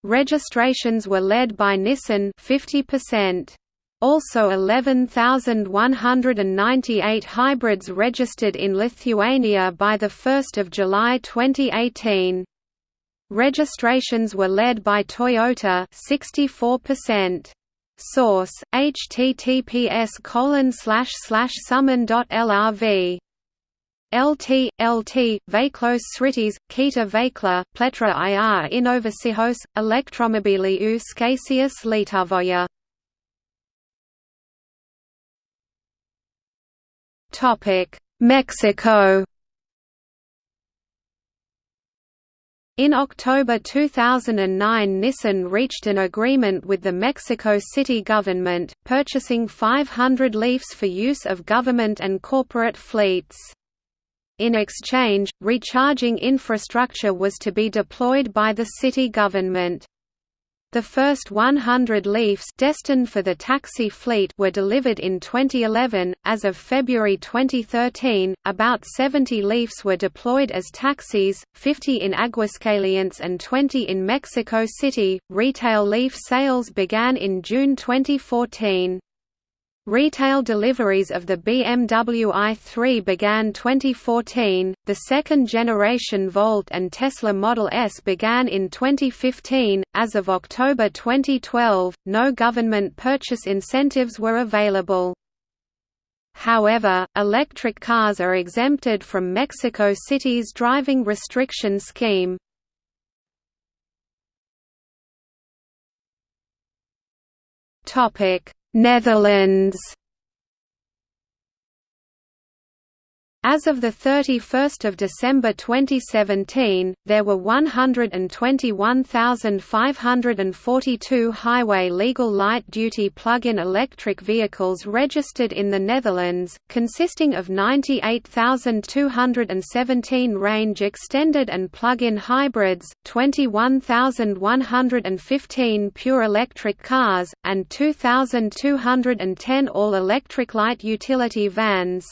Registrations were led by Nissan 50%. Also 11,198 hybrids registered in Lithuania by 1 July 2018. Registrations were led by Toyota 64%. Source: https colon summon.lrv LT, LT, Veiklos Sritis, Kita Veikla, Pletra ir Innovacihos, Elektromobiliu Skasius Lietuvoje. Mexico In October 2009 Nissan reached an agreement with the Mexico City government, purchasing 500 Leafs for use of government and corporate fleets. In exchange, recharging infrastructure was to be deployed by the city government. The first 100 Leafs destined for the taxi fleet were delivered in 2011. As of February 2013, about 70 Leafs were deployed as taxis, 50 in Aguascalientes and 20 in Mexico City. Retail Leaf sales began in June 2014. Retail deliveries of the BMW i3 began 2014, the second-generation Volt and Tesla Model S began in 2015. As of October 2012, no government purchase incentives were available. However, electric cars are exempted from Mexico City's driving restriction scheme. Topic Netherlands As of 31 December 2017, there were 121,542 highway legal light-duty plug-in electric vehicles registered in the Netherlands, consisting of 98,217 range-extended and plug-in hybrids, 21,115 pure electric cars, and 2,210 all-electric light utility vans.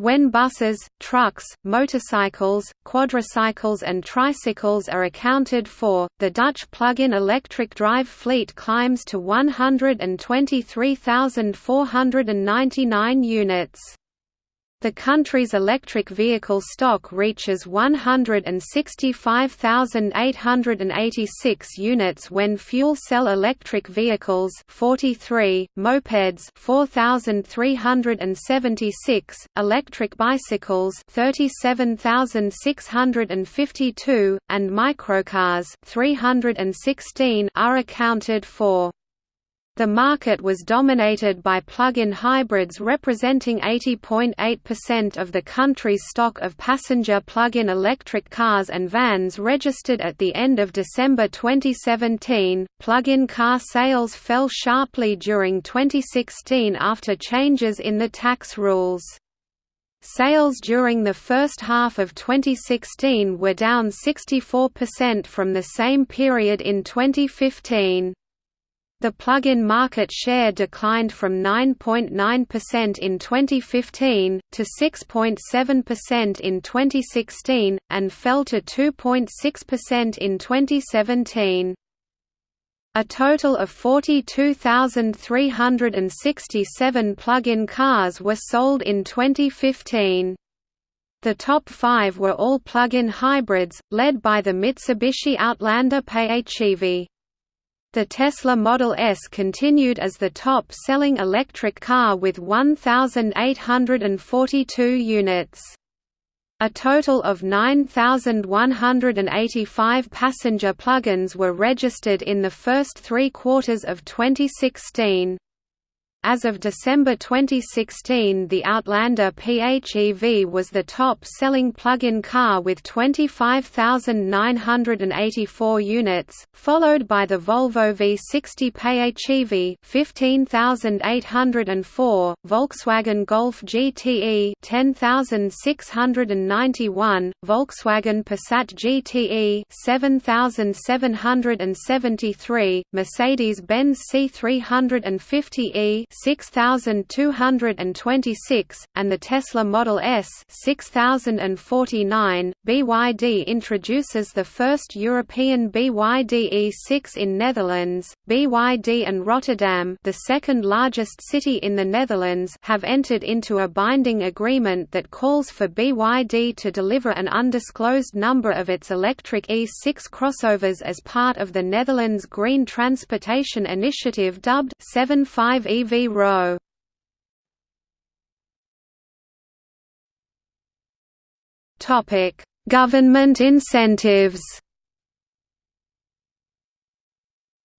When buses, trucks, motorcycles, quadricycles and tricycles are accounted for, the Dutch plug-in electric drive fleet climbs to 123,499 units. The country's electric vehicle stock reaches 165,886 units when fuel cell electric vehicles 43, mopeds 4,376, electric bicycles 37,652, and microcars 316 are accounted for. The market was dominated by plug-in hybrids representing 80.8% of the country's stock of passenger plug-in electric cars and vans registered at the end of December 2017. Plug-in car sales fell sharply during 2016 after changes in the tax rules. Sales during the first half of 2016 were down 64% from the same period in 2015. The plug-in market share declined from 9.9% in 2015, to 6.7% in 2016, and fell to 2.6% in 2017. A total of 42,367 plug-in cars were sold in 2015. The top five were all plug-in hybrids, led by the Mitsubishi Outlander PHEV. The Tesla Model S continued as the top-selling electric car with 1,842 units. A total of 9,185 passenger plug-ins were registered in the first three quarters of 2016. As of December 2016 the Outlander PHEV was the top-selling plug-in car with 25,984 units, followed by the Volvo V60 PHEV 15,804, Volkswagen Golf GTE 10,691, Volkswagen Passat GTE 7,773, Mercedes-Benz C350e 6226, and the Tesla Model S 6049. BYD introduces the first European BYD E6 in Netherlands. BYD and Rotterdam, the second largest city in the Netherlands, have entered into a binding agreement that calls for BYD to deliver an undisclosed number of its electric E6 crossovers as part of the Netherlands Green Transportation Initiative dubbed 75 EV Topic: Government incentives.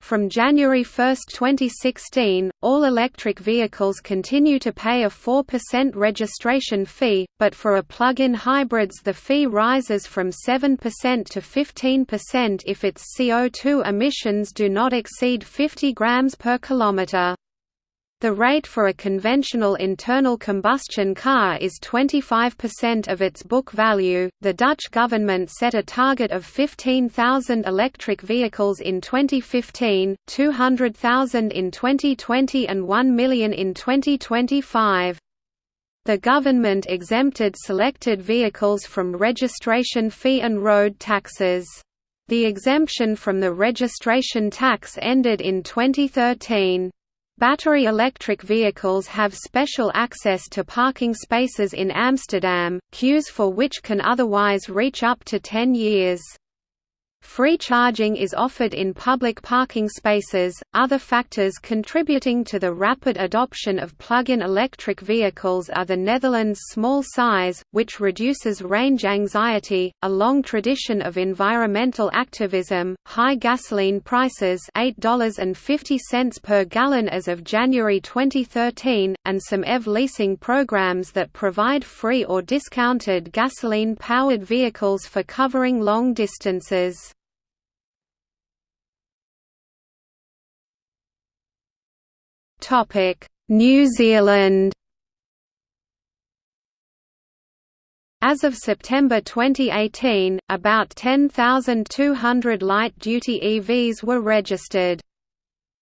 From January 1, 2016, all electric vehicles continue to pay a 4% registration fee, but for a plug-in hybrids the fee rises from 7% to 15% if its CO2 emissions do not exceed 50 grams per kilometer. The rate for a conventional internal combustion car is 25% of its book value. The Dutch government set a target of 15,000 electric vehicles in 2015, 200,000 in 2020, and 1 million in 2025. The government exempted selected vehicles from registration fee and road taxes. The exemption from the registration tax ended in 2013. Battery electric vehicles have special access to parking spaces in Amsterdam, queues for which can otherwise reach up to 10 years. Free charging is offered in public parking spaces. Other factors contributing to the rapid adoption of plug-in electric vehicles are the Netherlands' small size, which reduces range anxiety, a long tradition of environmental activism, high gasoline prices, $8.50 per gallon as of January 2013, and some EV leasing programs that provide free or discounted gasoline-powered vehicles for covering long distances. New Zealand As of September 2018, about 10,200 light-duty EVs were registered.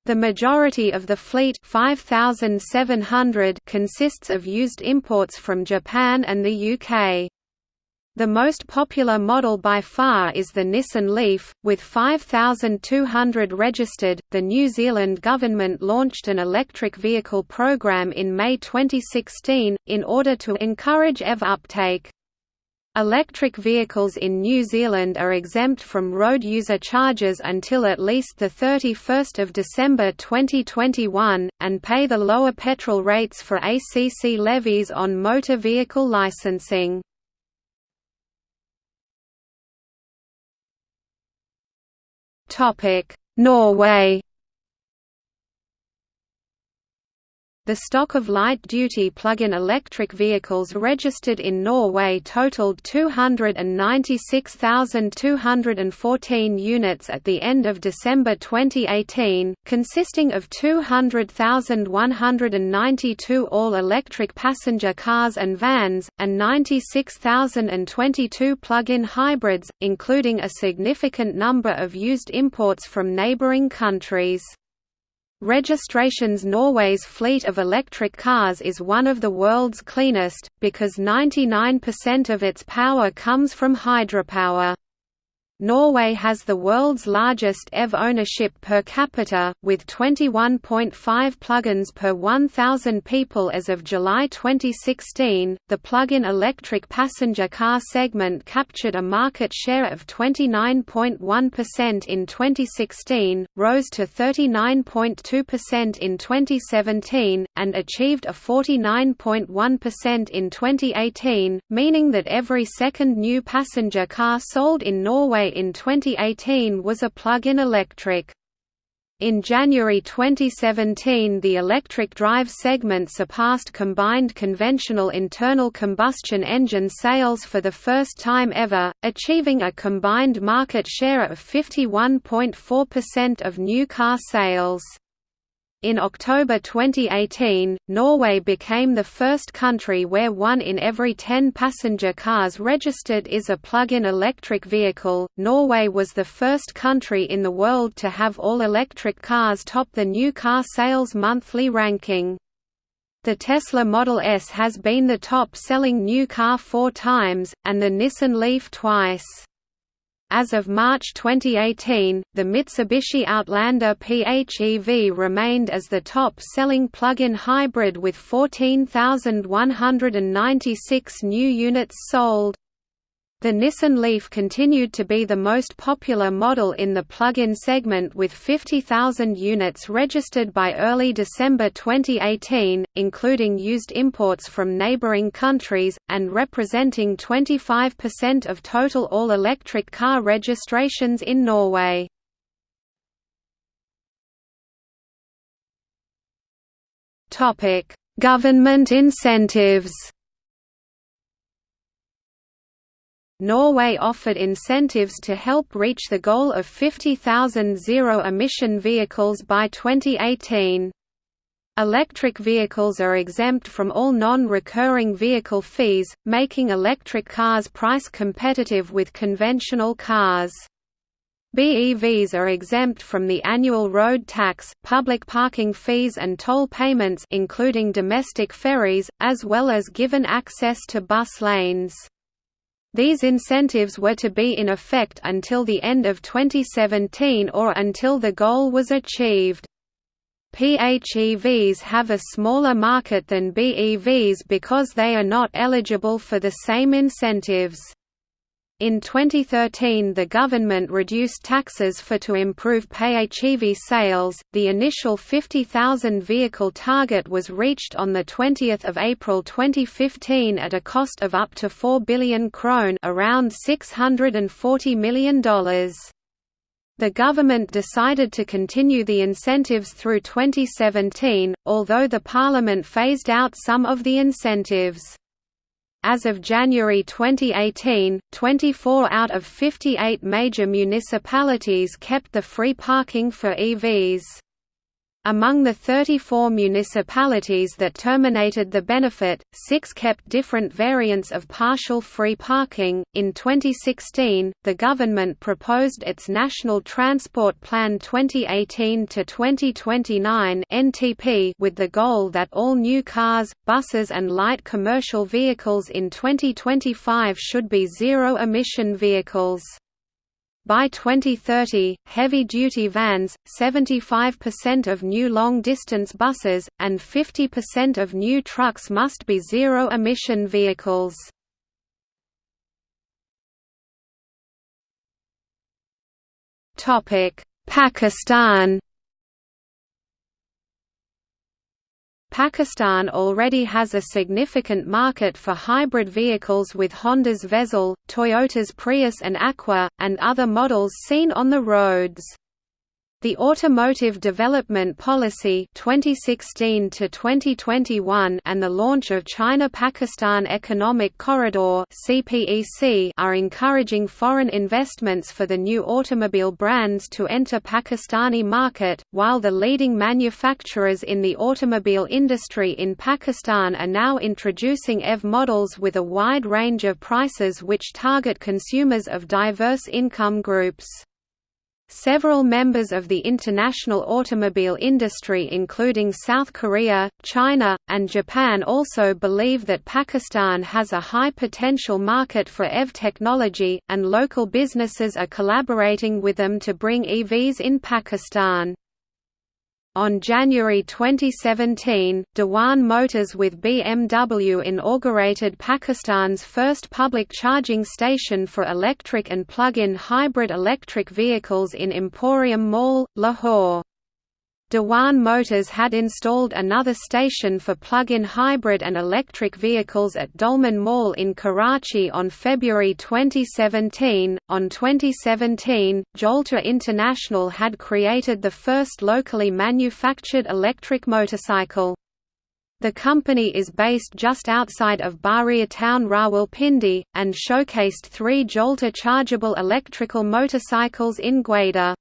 The majority of the fleet 5,700 consists of used imports from Japan and the UK. The most popular model by far is the Nissan Leaf, with 5,200 registered. The New Zealand government launched an electric vehicle program in May 2016, in order to encourage EV uptake. Electric vehicles in New Zealand are exempt from road user charges until at least 31 December 2021, and pay the lower petrol rates for ACC levies on motor vehicle licensing. Norway. The stock of light-duty plug-in electric vehicles registered in Norway totaled 296,214 units at the end of December 2018, consisting of 200,192 all-electric passenger cars and vans, and 96,022 plug-in hybrids, including a significant number of used imports from neighbouring countries. Registrations Norway's fleet of electric cars is one of the world's cleanest, because 99% of its power comes from hydropower. Norway has the world's largest EV ownership per capita, with 21.5 plugins per 1,000 people as of July 2016. The plug-in electric passenger car segment captured a market share of 29.1% in 2016, rose to 39.2% in 2017, and achieved a 49.1% in 2018, meaning that every second new passenger car sold in Norway in 2018 was a plug-in electric. In January 2017 the electric drive segment surpassed combined conventional internal combustion engine sales for the first time ever, achieving a combined market share of 51.4% of new car sales. In October 2018, Norway became the first country where one in every 10 passenger cars registered is a plug-in electric vehicle. Norway was the first country in the world to have all electric cars top the new car sales monthly ranking. The Tesla Model S has been the top-selling new car four times, and the Nissan Leaf twice. As of March 2018, the Mitsubishi Outlander PHEV remained as the top-selling plug-in hybrid with 14,196 new units sold. The Nissan Leaf continued to be the most popular model in the plug-in segment with 50,000 units registered by early December 2018, including used imports from neighboring countries, and representing 25% of total all-electric car registrations in Norway. Government incentives Norway offered incentives to help reach the goal of 50,000 zero-emission vehicles by 2018. Electric vehicles are exempt from all non-recurring vehicle fees, making electric cars price competitive with conventional cars. BEVs are exempt from the annual road tax, public parking fees and toll payments including domestic ferries, as well as given access to bus lanes. These incentives were to be in effect until the end of 2017 or until the goal was achieved. PHEVs have a smaller market than BEVs because they are not eligible for the same incentives. In 2013, the government reduced taxes for to improve PHEV sales. The initial 50,000 vehicle target was reached on the 20th of April 2015 at a cost of up to 4 billion krone, around $640 million. The government decided to continue the incentives through 2017, although the parliament phased out some of the incentives. As of January 2018, 24 out of 58 major municipalities kept the free parking for EVs. Among the 34 municipalities that terminated the benefit, six kept different variants of partial free parking. In 2016, the government proposed its National Transport Plan 2018 to 2029 (NTP) with the goal that all new cars, buses, and light commercial vehicles in 2025 should be zero-emission vehicles. By 2030, heavy-duty vans, 75% of new long-distance buses, and 50% of new trucks must be zero-emission vehicles. Pakistan Pakistan already has a significant market for hybrid vehicles with Honda's Vezel, Toyota's Prius and Aqua, and other models seen on the roads. The Automotive Development Policy 2016 to 2021 and the launch of China-Pakistan Economic Corridor (CPEC) are encouraging foreign investments for the new automobile brands to enter Pakistani market, while the leading manufacturers in the automobile industry in Pakistan are now introducing EV models with a wide range of prices which target consumers of diverse income groups. Several members of the international automobile industry including South Korea, China, and Japan also believe that Pakistan has a high potential market for EV technology, and local businesses are collaborating with them to bring EVs in Pakistan. On January 2017, Dewan Motors with BMW inaugurated Pakistan's first public charging station for electric and plug-in hybrid electric vehicles in Emporium Mall, Lahore. Dewan Motors had installed another station for plug-in hybrid and electric vehicles at Dolmen Mall in Karachi on February 2017. On 2017, Jolta International had created the first locally manufactured electric motorcycle. The company is based just outside of Bahria town Rawalpindi, and showcased three Jolta chargeable electrical motorcycles in Gwadar.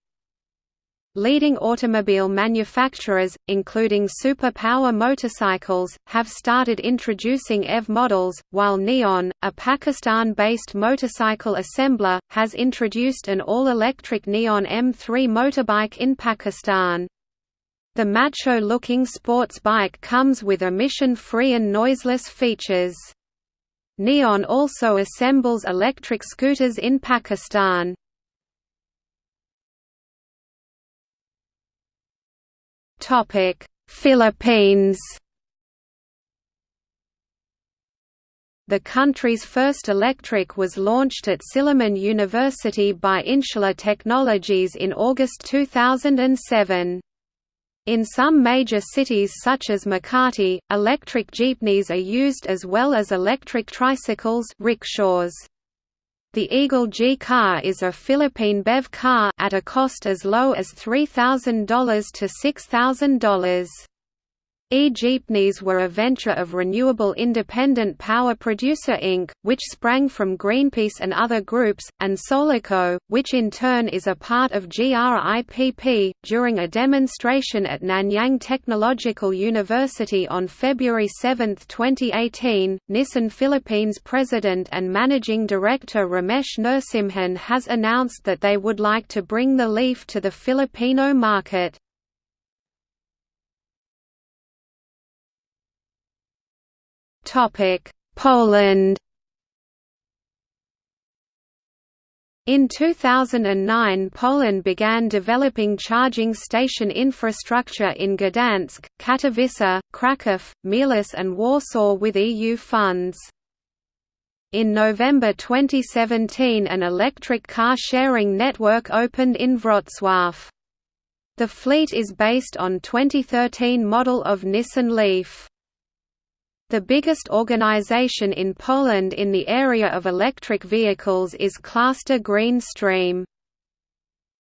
Leading automobile manufacturers, including superpower motorcycles, have started introducing EV models, while Neon, a Pakistan-based motorcycle assembler, has introduced an all-electric Neon M3 motorbike in Pakistan. The macho-looking sports bike comes with emission-free and noiseless features. Neon also assembles electric scooters in Pakistan. Philippines The country's first electric was launched at Silliman University by Insula Technologies in August 2007. In some major cities such as Makati, electric jeepneys are used as well as electric tricycles rickshaws. The Eagle G car is a Philippine BEV car at a cost as low as $3,000 to $6,000. E-jeepneys were a venture of Renewable Independent Power Producer Inc., which sprang from Greenpeace and other groups, and Solarco, which in turn is a part of GRIPP. During a demonstration at Nanyang Technological University on February 7, 2018, Nissan Philippines President and Managing Director Ramesh Narasimhan has announced that they would like to bring the Leaf to the Filipino market. Poland In 2009 Poland began developing charging station infrastructure in Gdansk, Katowice, Kraków, Mielec and Warsaw with EU funds. In November 2017 an electric car sharing network opened in Wrocław. The fleet is based on 2013 model of Nissan Leaf. The biggest organization in Poland in the area of electric vehicles is Cluster Green Stream.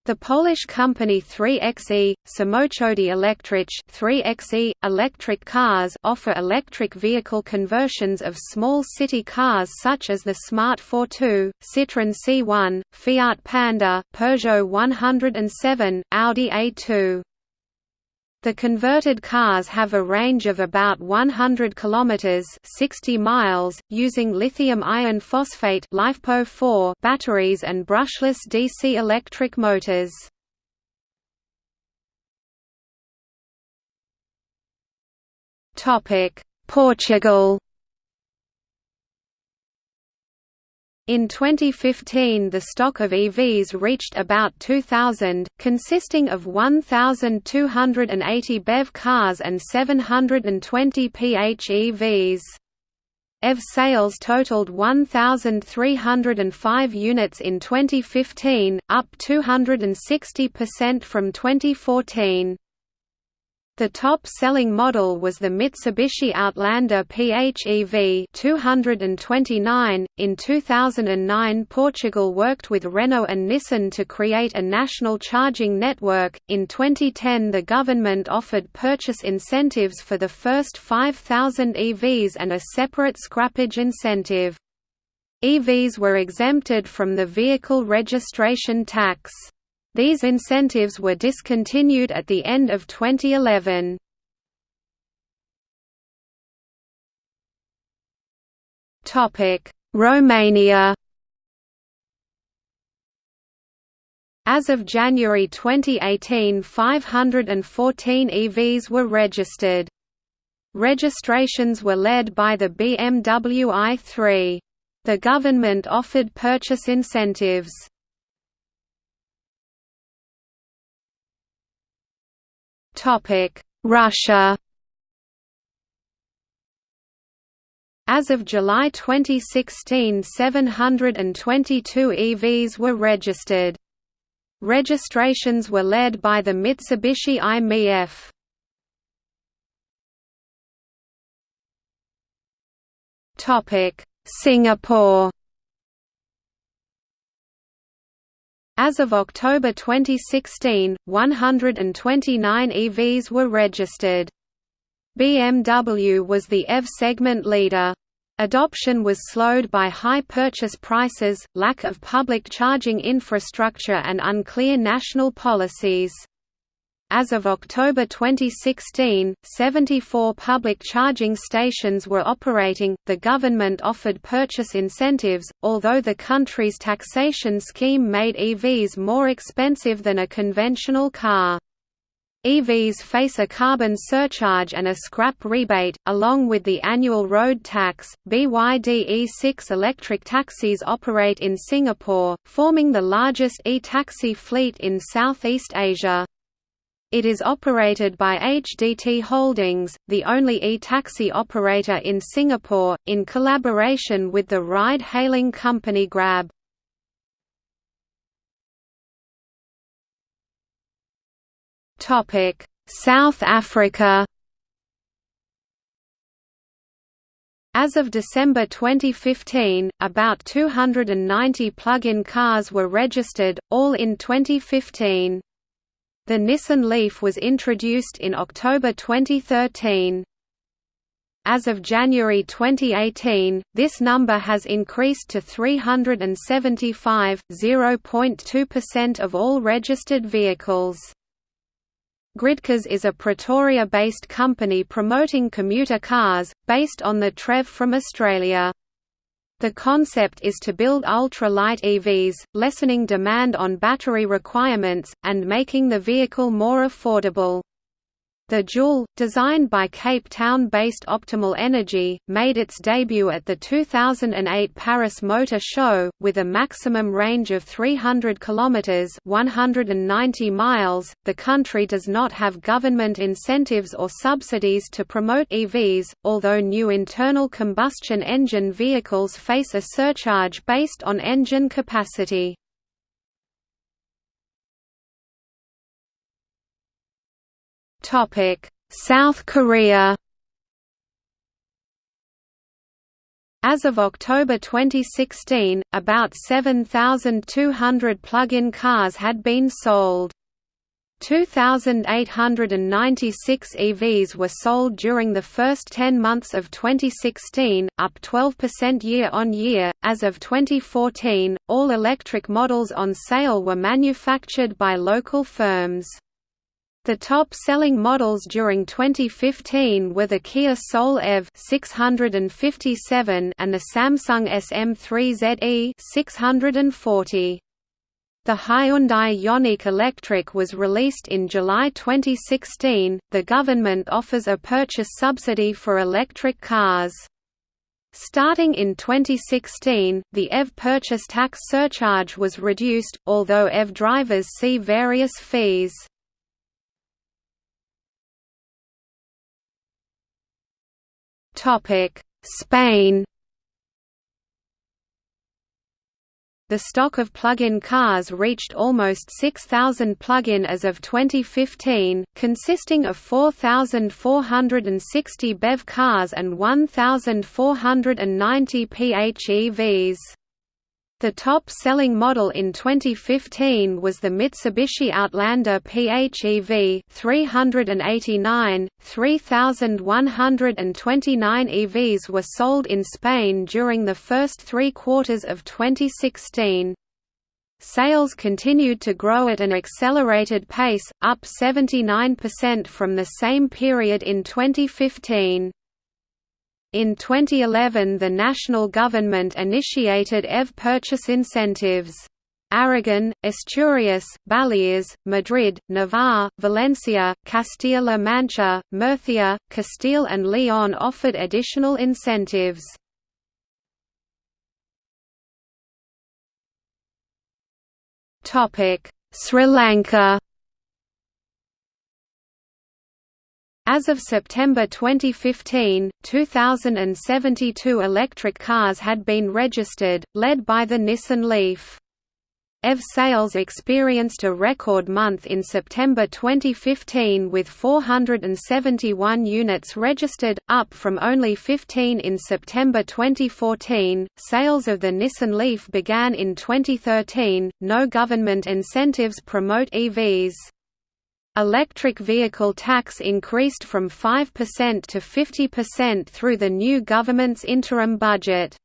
The Polish company 3xe, Samochody Elektryczne 3xe, electric cars offer electric vehicle conversions of small city cars such as the Smart Fortwo, Citroën C1, Fiat Panda, Peugeot 107, Audi A2. The converted cars have a range of about 100 kilometers (60 miles) using lithium iron phosphate (LiFePO4) batteries and brushless DC electric motors. Topic: Portugal In 2015 the stock of EVs reached about 2,000, consisting of 1,280 BEV cars and 720 PHEVs. EV sales totaled 1,305 units in 2015, up 260% from 2014. The top-selling model was the Mitsubishi Outlander PHEV 229. In 2009, Portugal worked with Renault and Nissan to create a national charging network. In 2010, the government offered purchase incentives for the first 5,000 EVs and a separate scrappage incentive. EVs were exempted from the vehicle registration tax. These incentives were discontinued at the end of 2011. Romania As of January 2018 514 EVs were registered. Registrations were led by the BMW i3. The government offered purchase incentives. Russia As of July 2016 722 EVs were registered. Registrations were led by the Mitsubishi i-MiEV. Singapore As of October 2016, 129 EVs were registered. BMW was the EV segment leader. Adoption was slowed by high purchase prices, lack of public charging infrastructure and unclear national policies. As of October 2016, 74 public charging stations were operating. The government offered purchase incentives, although the country's taxation scheme made EVs more expensive than a conventional car. EVs face a carbon surcharge and a scrap rebate, along with the annual road tax. BYD E6 electric taxis operate in Singapore, forming the largest e-taxi fleet in Southeast Asia. It is operated by HDT Holdings, the only e-taxi operator in Singapore, in collaboration with the ride-hailing company Grab. South Africa As of December 2015, about 290 plug-in cars were registered, all in 2015. The Nissan Leaf was introduced in October 2013. As of January 2018, this number has increased to 375, 0.2% of all registered vehicles. Gridcars is a Pretoria-based company promoting commuter cars, based on the TREV from Australia. The concept is to build ultra-light EVs, lessening demand on battery requirements, and making the vehicle more affordable. The Joule, designed by Cape Town-based Optimal Energy, made its debut at the 2008 Paris Motor Show, with a maximum range of 300 km 190 miles. .The country does not have government incentives or subsidies to promote EVs, although new internal combustion engine vehicles face a surcharge based on engine capacity. South Korea As of October 2016, about 7,200 plug-in cars had been sold. 2,896 EVs were sold during the first 10 months of 2016, up 12% year on year. As of 2014, all electric models on sale were manufactured by local firms. The top-selling models during 2015 were the Kia Soul EV 657 and the Samsung SM3ZE 640. The Hyundai Ioniq Electric was released in July 2016. The government offers a purchase subsidy for electric cars. Starting in 2016, the EV purchase tax surcharge was reduced, although EV drivers see various fees. Topic: Spain. The stock of plug-in cars reached almost 6,000 plug-in as of 2015, consisting of 4,460 BEV cars and 1,490 PHEVs. The top-selling model in 2015 was the Mitsubishi Outlander PHEV 389, 3,129 EVs were sold in Spain during the first three quarters of 2016. Sales continued to grow at an accelerated pace, up 79% from the same period in 2015. In 2011 the national government initiated EV purchase incentives. Aragon, Asturias, Baleares, Madrid, Navarre, Valencia, Castilla-La Mancha, Murcia, Castile and Leon offered additional incentives. Sri Lanka As of September 2015, 2,072 electric cars had been registered, led by the Nissan Leaf. EV sales experienced a record month in September 2015 with 471 units registered, up from only 15 in September 2014. Sales of the Nissan Leaf began in 2013. No government incentives promote EVs. Electric vehicle tax increased from 5% to 50% through the new government's interim budget.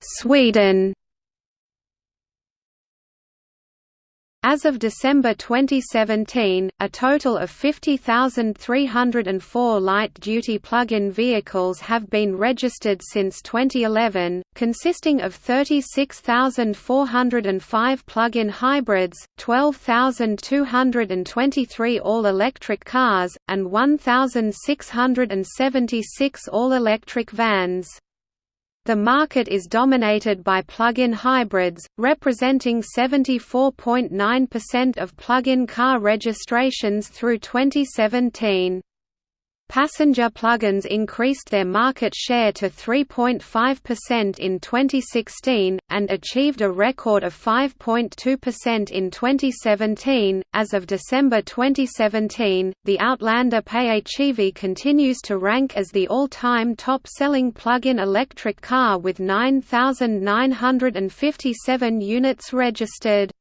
Sweden As of December 2017, a total of 50,304 light-duty plug-in vehicles have been registered since 2011, consisting of 36,405 plug-in hybrids, 12,223 all-electric cars, and 1,676 all-electric vans. The market is dominated by plug-in hybrids, representing 74.9% of plug-in car registrations through 2017. Passenger plugins increased their market share to 3.5% in 2016, and achieved a record of 5.2% in 2017. As of December 2017, the Outlander PHEV continues to rank as the all time top selling plug in electric car with 9,957 units registered.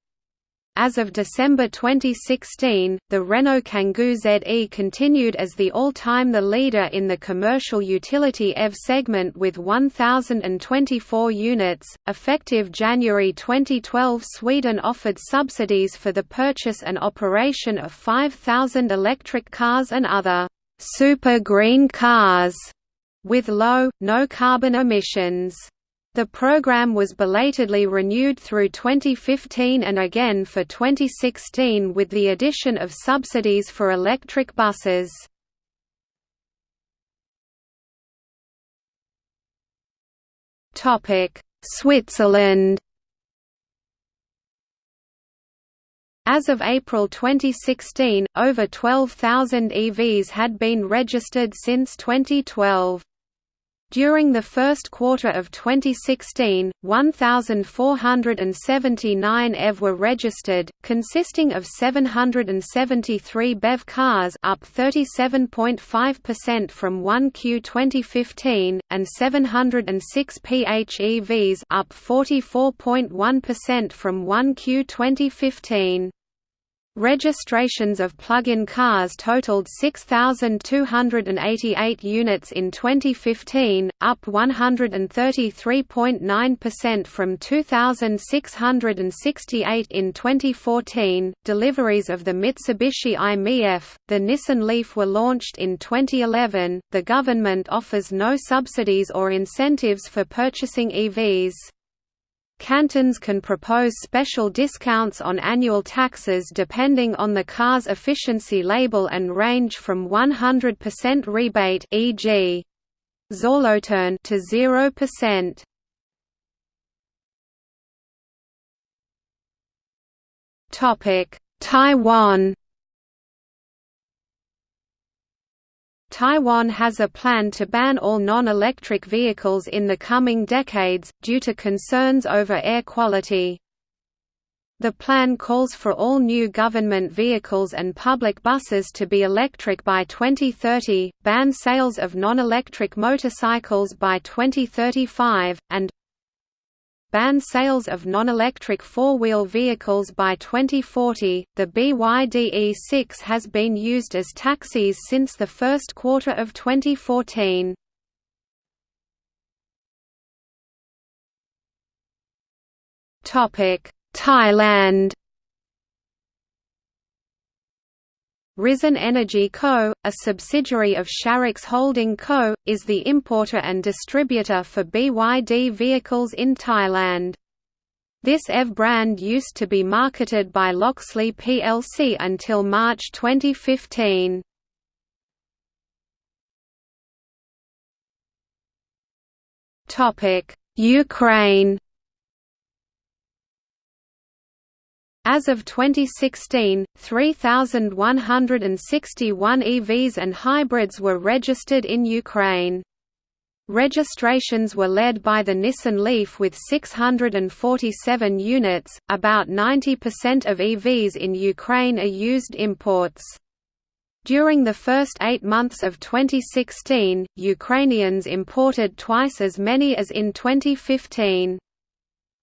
As of December 2016, the Renault Kangoo ZE continued as the all-time the leader in the commercial utility EV segment with 1,024 units. Effective January 2012 Sweden offered subsidies for the purchase and operation of 5,000 electric cars and other «super green cars» with low, no carbon emissions. The program was belatedly renewed through 2015 and again for 2016 with the addition of subsidies for electric buses. Switzerland As of April 2016, over 12,000 EVs had been registered since 2012. During the first quarter of 2016, 1,479 EV were registered, consisting of 773 BEV cars up 37.5% from 1Q 2015, and 706 PHEVs up 44.1% from 1Q 2015. Registrations of plug-in cars totaled 6,288 units in 2015, up 133.9% from 2,668 in 2014. Deliveries of the Mitsubishi i-MiEV, the Nissan Leaf were launched in 2011. The government offers no subsidies or incentives for purchasing EVs. Cantons can propose special discounts on annual taxes depending on the car's efficiency label and range from 100% rebate e.g. Solothurn to 0%. Topic: Taiwan Taiwan has a plan to ban all non-electric vehicles in the coming decades, due to concerns over air quality. The plan calls for all new government vehicles and public buses to be electric by 2030, ban sales of non-electric motorcycles by 2035, and ban sales of non-electric four-wheel vehicles by 2040. The BYD E6 has been used as taxis since the first quarter of 2014. Topic Thailand Risen Energy Co., a subsidiary of Sharix Holding Co., is the importer and distributor for BYD vehicles in Thailand. This EV brand used to be marketed by Loxley plc until March 2015. Ukraine As of 2016, 3,161 EVs and hybrids were registered in Ukraine. Registrations were led by the Nissan Leaf with 647 units. About 90% of EVs in Ukraine are used imports. During the first eight months of 2016, Ukrainians imported twice as many as in 2015.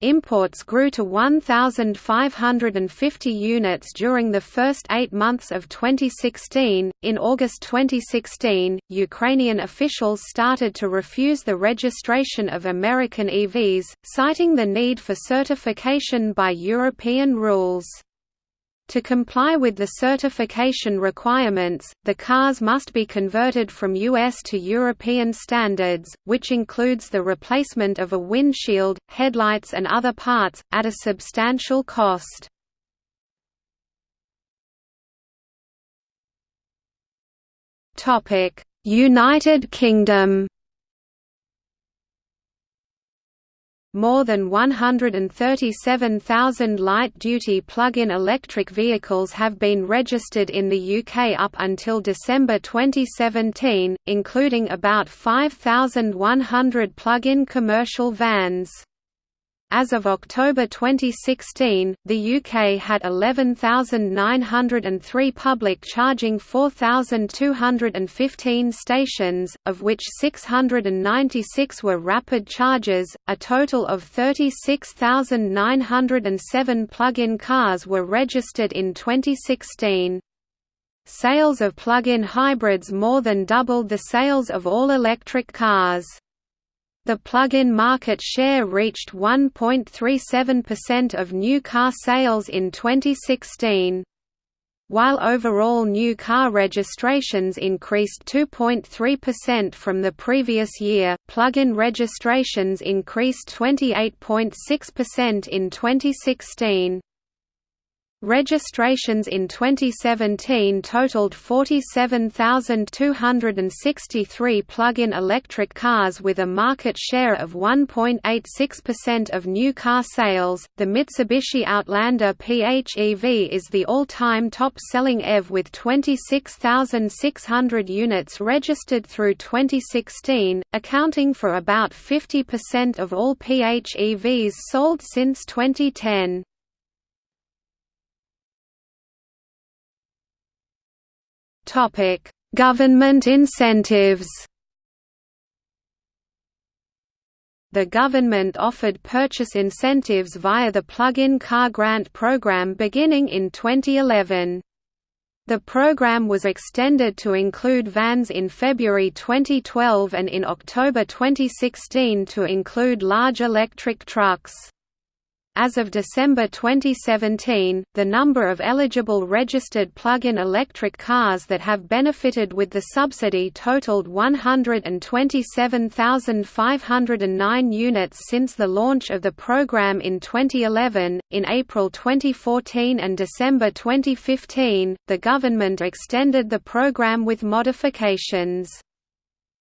Imports grew to 1,550 units during the first eight months of 2016. In August 2016, Ukrainian officials started to refuse the registration of American EVs, citing the need for certification by European rules. To comply with the certification requirements, the cars must be converted from US to European standards, which includes the replacement of a windshield, headlights and other parts, at a substantial cost. United Kingdom More than 137,000 light-duty plug-in electric vehicles have been registered in the UK up until December 2017, including about 5,100 plug-in commercial vans. As of October 2016, the UK had 11,903 public charging 4,215 stations, of which 696 were rapid chargers. A total of 36,907 plug-in cars were registered in 2016. Sales of plug-in hybrids more than doubled the sales of all electric cars. The plug-in market share reached 1.37% of new car sales in 2016. While overall new car registrations increased 2.3% from the previous year, plug-in registrations increased 28.6% in 2016. Registrations in 2017 totaled 47,263 plug-in electric cars with a market share of 1.86% of new car sales. The Mitsubishi Outlander PHEV is the all-time top-selling EV with 26,600 units registered through 2016, accounting for about 50% of all PHEVs sold since 2010. Topic: Government incentives. The government offered purchase incentives via the Plug-in Car Grant Program beginning in 2011. The program was extended to include vans in February 2012 and in October 2016 to include large electric trucks. As of December 2017, the number of eligible registered plug-in electric cars that have benefited with the subsidy totaled 127,509 units since the launch of the program in 2011. In April 2014 and December 2015, the government extended the program with modifications.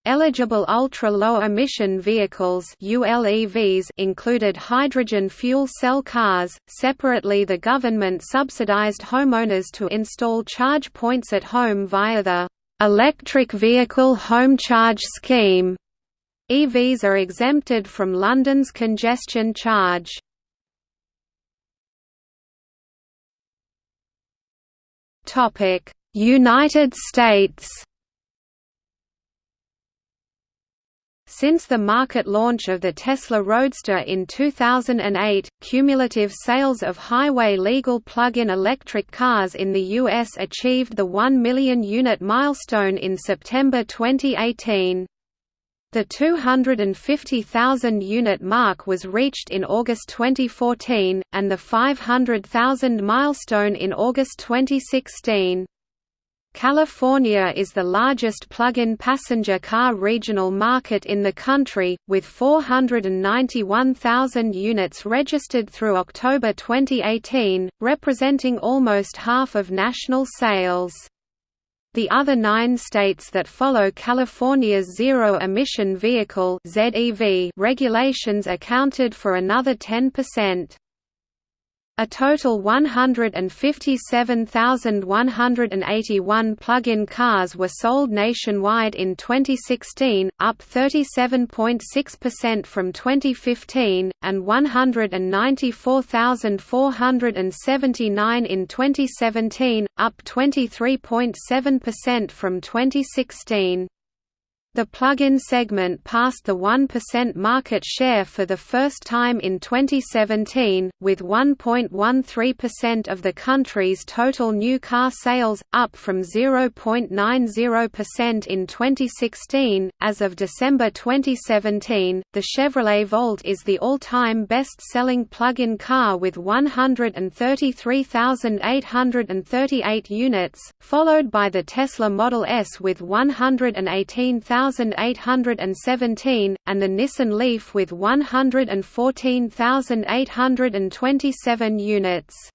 Eligible ultra-low emission vehicles ULEVs included hydrogen fuel cell cars. Separately, the government subsidized homeowners to install charge points at home via the Electric Vehicle Home Charge Scheme. EVs are exempted from London's congestion charge. United States Since the market launch of the Tesla Roadster in 2008, cumulative sales of highway legal plug-in electric cars in the U.S. achieved the 1 million unit milestone in September 2018. The 250,000 unit mark was reached in August 2014, and the 500,000 milestone in August 2016. California is the largest plug-in passenger car regional market in the country, with 491,000 units registered through October 2018, representing almost half of national sales. The other nine states that follow California's zero-emission vehicle regulations accounted for another 10%. A total 157,181 plug-in cars were sold nationwide in 2016, up 37.6% from 2015, and 194,479 in 2017, up 23.7% from 2016. The plug-in segment passed the 1% market share for the first time in 2017, with 1.13% of the country's total new car sales, up from 0.90% in 2016. As of December 2017, the Chevrolet Volt is the all-time best-selling plug-in car with 133,838 units, followed by the Tesla Model S with 118,000 1,817, and the Nissan Leaf with 114,827 units.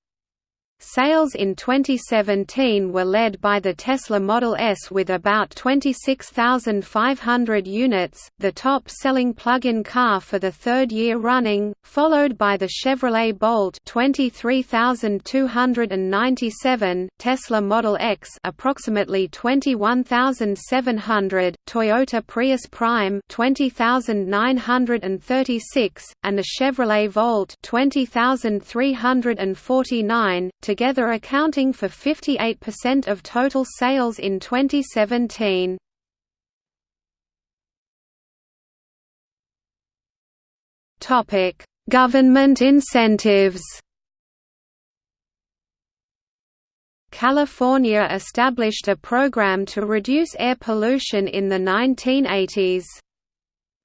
Sales in 2017 were led by the Tesla Model S with about 26,500 units, the top-selling plug-in car for the third year running, followed by the Chevrolet Bolt 23,297, Tesla Model X approximately 21,700, Toyota Prius Prime 20,936, and the Chevrolet Volt 20,349 together accounting for 58% of total sales in 2017. Topic: Government incentives. California established a program to reduce air pollution in the 1980s.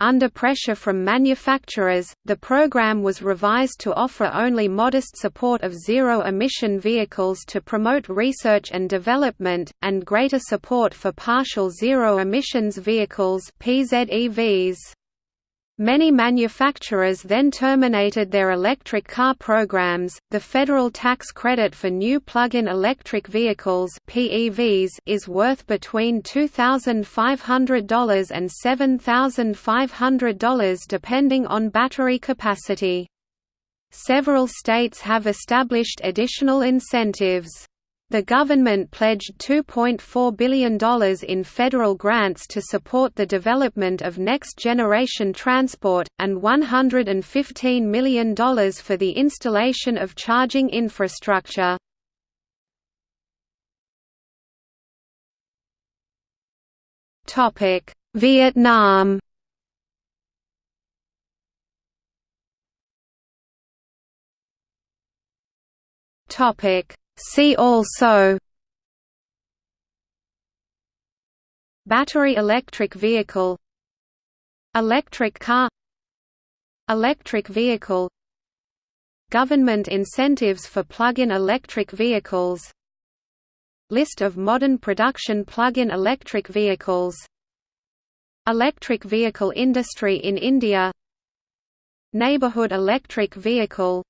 Under pressure from manufacturers, the program was revised to offer only modest support of zero-emission vehicles to promote research and development, and greater support for partial zero-emissions vehicles PZEVs. Many manufacturers then terminated their electric car programs. The federal tax credit for new plug-in electric vehicles (PEVs) is worth between $2,500 and $7,500 depending on battery capacity. Several states have established additional incentives. The government pledged $2.4 billion in federal grants to support the development of next-generation transport, and $115 million for the installation of charging infrastructure. Vietnam Topic See also Battery electric vehicle Electric car Electric vehicle Government incentives for plug-in electric vehicles List of modern production plug-in electric vehicles Electric vehicle industry in India Neighborhood electric vehicle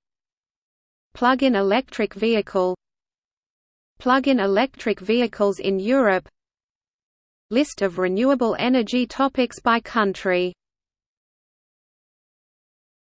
Plug-in electric vehicle Plug-in electric vehicles in Europe. List of renewable energy topics by country